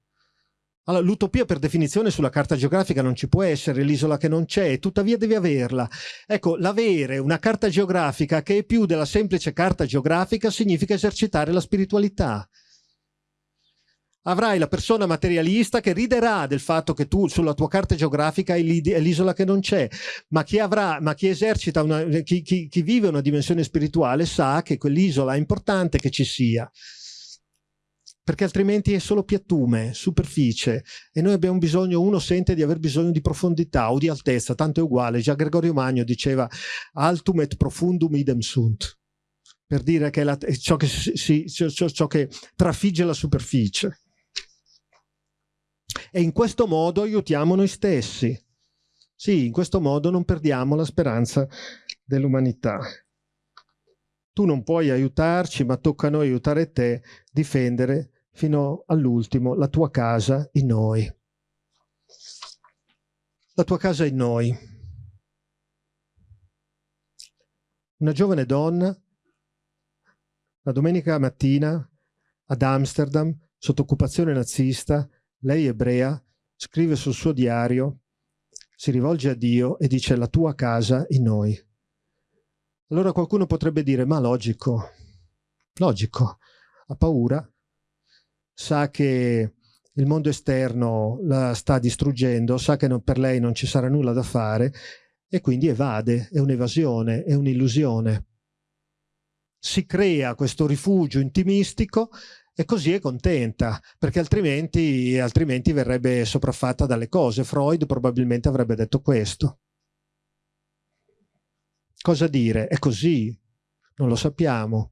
Allora, l'utopia per definizione sulla carta geografica non ci può essere, l'isola che non c'è, tuttavia devi averla. Ecco, l'avere una carta geografica che è più della semplice carta geografica significa esercitare la spiritualità. Avrai la persona materialista che riderà del fatto che tu sulla tua carta geografica hai l'isola che non c'è, ma chi, avrà, ma chi esercita una, chi, chi, chi vive una dimensione spirituale sa che quell'isola è importante che ci sia perché altrimenti è solo piattume, superficie e noi abbiamo bisogno, uno sente di aver bisogno di profondità o di altezza, tanto è uguale, già Gregorio Magno diceva altum et profundum idem sunt, per dire che è, ciò, che si, ciò, ciò che trafigge la superficie. E in questo modo aiutiamo noi stessi. Sì, in questo modo non perdiamo la speranza dell'umanità. Tu non puoi aiutarci, ma tocca a noi aiutare te, difendere fino all'ultimo la tua casa in noi. La tua casa in noi. Una giovane donna, la domenica mattina, ad Amsterdam, sotto occupazione nazista, lei ebrea, scrive sul suo diario, si rivolge a Dio e dice la tua casa in noi. Allora qualcuno potrebbe dire, ma logico, logico, ha paura, sa che il mondo esterno la sta distruggendo, sa che non, per lei non ci sarà nulla da fare e quindi evade, è un'evasione, è un'illusione. Si crea questo rifugio intimistico e così è contenta, perché altrimenti, altrimenti verrebbe sopraffatta dalle cose. Freud probabilmente avrebbe detto questo. Cosa dire? È così? Non lo sappiamo.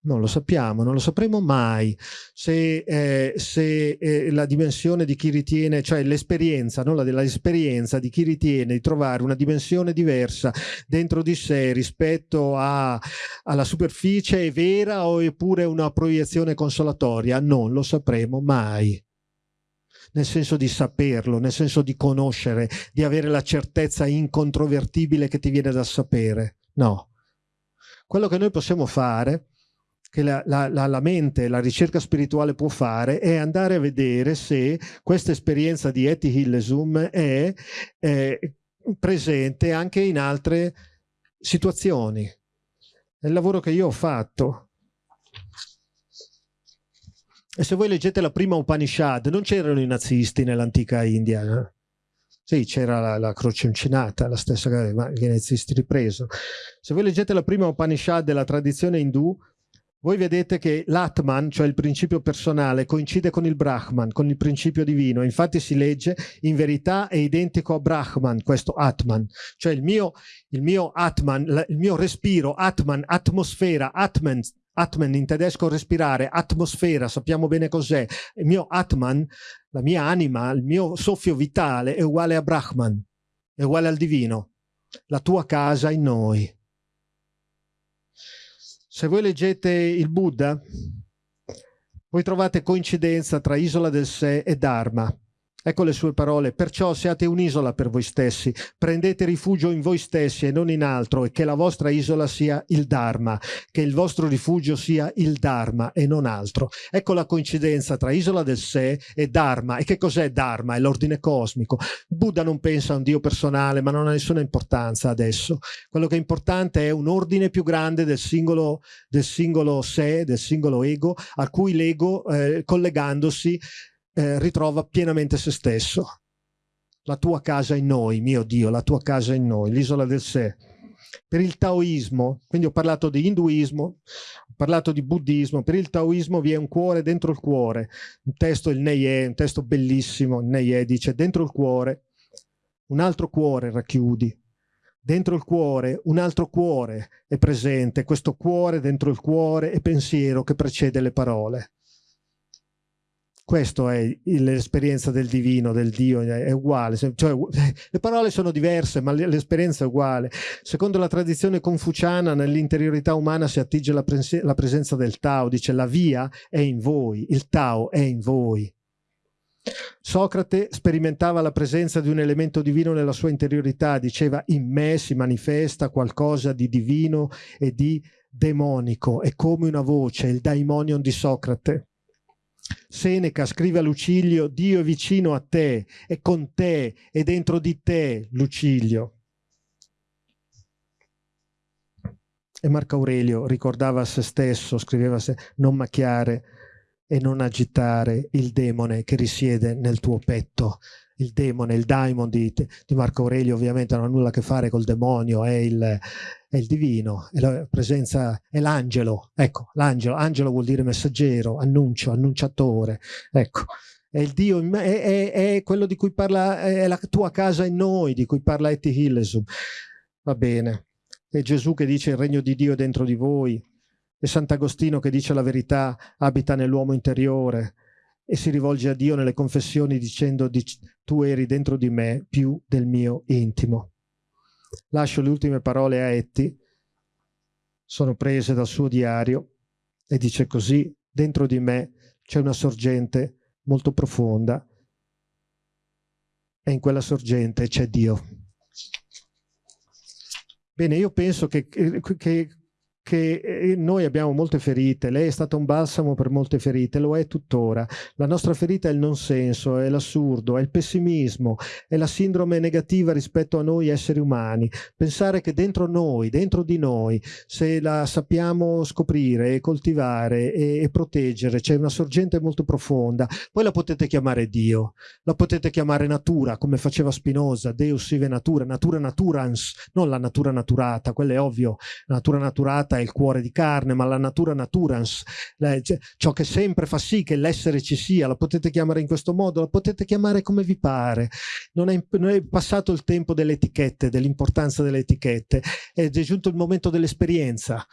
Non lo sappiamo, non lo sapremo mai se, eh, se eh, la dimensione di chi ritiene, cioè l'esperienza, no? l'esperienza di chi ritiene di trovare una dimensione diversa dentro di sé rispetto a, alla superficie è vera o è pure una proiezione consolatoria, non lo sapremo mai nel senso di saperlo, nel senso di conoscere, di avere la certezza incontrovertibile che ti viene da sapere. No. Quello che noi possiamo fare che la, la, la, la, mente, la ricerca spirituale può fare è andare a vedere se questa esperienza di Eti Hillesum è, è presente anche in altre situazioni. È il lavoro che io ho fatto. E se voi leggete la prima Upanishad, non c'erano i nazisti nell'antica India. Eh? Sì, c'era la, la, croce uncinata, la stessa che viene ripreso. Se voi leggete la prima Upanishad della tradizione indù, voi vedete che l'Atman, cioè il principio personale, coincide con il Brahman, con il principio divino. Infatti si legge, in verità è identico a Brahman, questo Atman. Cioè il mio, il mio Atman, il mio respiro, Atman, atmosfera, Atman, Atman in tedesco respirare, atmosfera, sappiamo bene cos'è. Il mio Atman, la mia anima, il mio soffio vitale è uguale a Brahman, è uguale al divino. La tua casa in noi. Se voi leggete il Buddha, voi trovate coincidenza tra Isola del Sé e Dharma. Ecco le sue parole, perciò siate un'isola per voi stessi, prendete rifugio in voi stessi e non in altro e che la vostra isola sia il Dharma, che il vostro rifugio sia il Dharma e non altro. Ecco la coincidenza tra isola del sé e Dharma. E che cos'è Dharma? È l'ordine cosmico. Buddha non pensa a un Dio personale, ma non ha nessuna importanza adesso. Quello che è importante è un ordine più grande del singolo, del singolo sé, del singolo ego, a cui l'ego, eh, collegandosi, eh, ritrova pienamente se stesso. La tua casa in noi, mio Dio, la tua casa in noi, l'isola del sé. Per il taoismo, quindi ho parlato di induismo, ho parlato di buddismo, per il taoismo vi è un cuore dentro il cuore. Un testo, il Neye, un testo bellissimo, il Neye dice dentro il cuore, un altro cuore racchiudi, dentro il cuore un altro cuore è presente, questo cuore dentro il cuore è pensiero che precede le parole. Questa è l'esperienza del divino, del Dio, è uguale. Cioè, le parole sono diverse, ma l'esperienza è uguale. Secondo la tradizione confuciana, nell'interiorità umana si attinge la, pres la presenza del Tao. Dice la via è in voi, il Tao è in voi. Socrate sperimentava la presenza di un elemento divino nella sua interiorità, diceva in me si manifesta qualcosa di divino e di demonico, è come una voce, il daimonion di Socrate. Seneca scrive a Lucilio, Dio è vicino a te, è con te, è dentro di te, Lucilio. E Marco Aurelio ricordava a se stesso, scriveva a se, non macchiare e non agitare il demone che risiede nel tuo petto. Il demone, il daimon di, di Marco Aurelio ovviamente non ha nulla a che fare col demonio, è il, è il divino, è la presenza, è l'angelo, ecco, l'angelo, angelo vuol dire messaggero, annuncio, annunciatore, ecco, è il Dio, è, è, è quello di cui parla, è la tua casa in noi, di cui parla Eti Hillesum, va bene, è Gesù che dice il regno di Dio è dentro di voi, è Sant'Agostino che dice la verità abita nell'uomo interiore, e si rivolge a Dio nelle confessioni dicendo tu eri dentro di me più del mio intimo. Lascio le ultime parole a Etti, sono prese dal suo diario e dice così, dentro di me c'è una sorgente molto profonda e in quella sorgente c'è Dio. Bene, io penso che, che, che eh, noi abbiamo molte ferite, lei è stata un balsamo per molte ferite, lo è tuttora. La nostra ferita è il non senso, è l'assurdo, è il pessimismo, è la sindrome negativa rispetto a noi esseri umani. Pensare che dentro noi, dentro di noi, se la sappiamo scoprire e coltivare e, e proteggere, c'è una sorgente molto profonda, poi la potete chiamare Dio, la potete chiamare natura, come faceva Spinoza, Deus sive natura, natura naturans, non la natura naturata, quello è ovvio, la natura naturata è il cuore di carne, ma la natura naturans, cioè, ciò che sempre fa sì che l'essere ci sia, la potete chiamare in questo modo, la potete chiamare come vi pare. Non è, non è passato il tempo delle etichette, dell'importanza delle etichette, ed è giunto il momento dell'esperienza.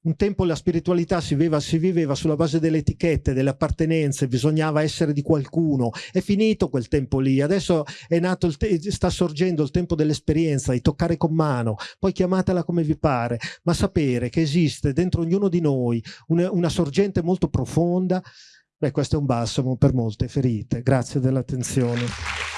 Un tempo la spiritualità si viveva, si viveva, sulla base delle etichette, delle appartenenze, bisognava essere di qualcuno. È finito quel tempo lì, adesso è nato il sta sorgendo il tempo dell'esperienza, di toccare con mano, poi chiamatela come vi pare, ma sapere che esiste dentro ognuno di noi una, una sorgente molto profonda, beh questo è un balsamo per molte ferite. Grazie dell'attenzione.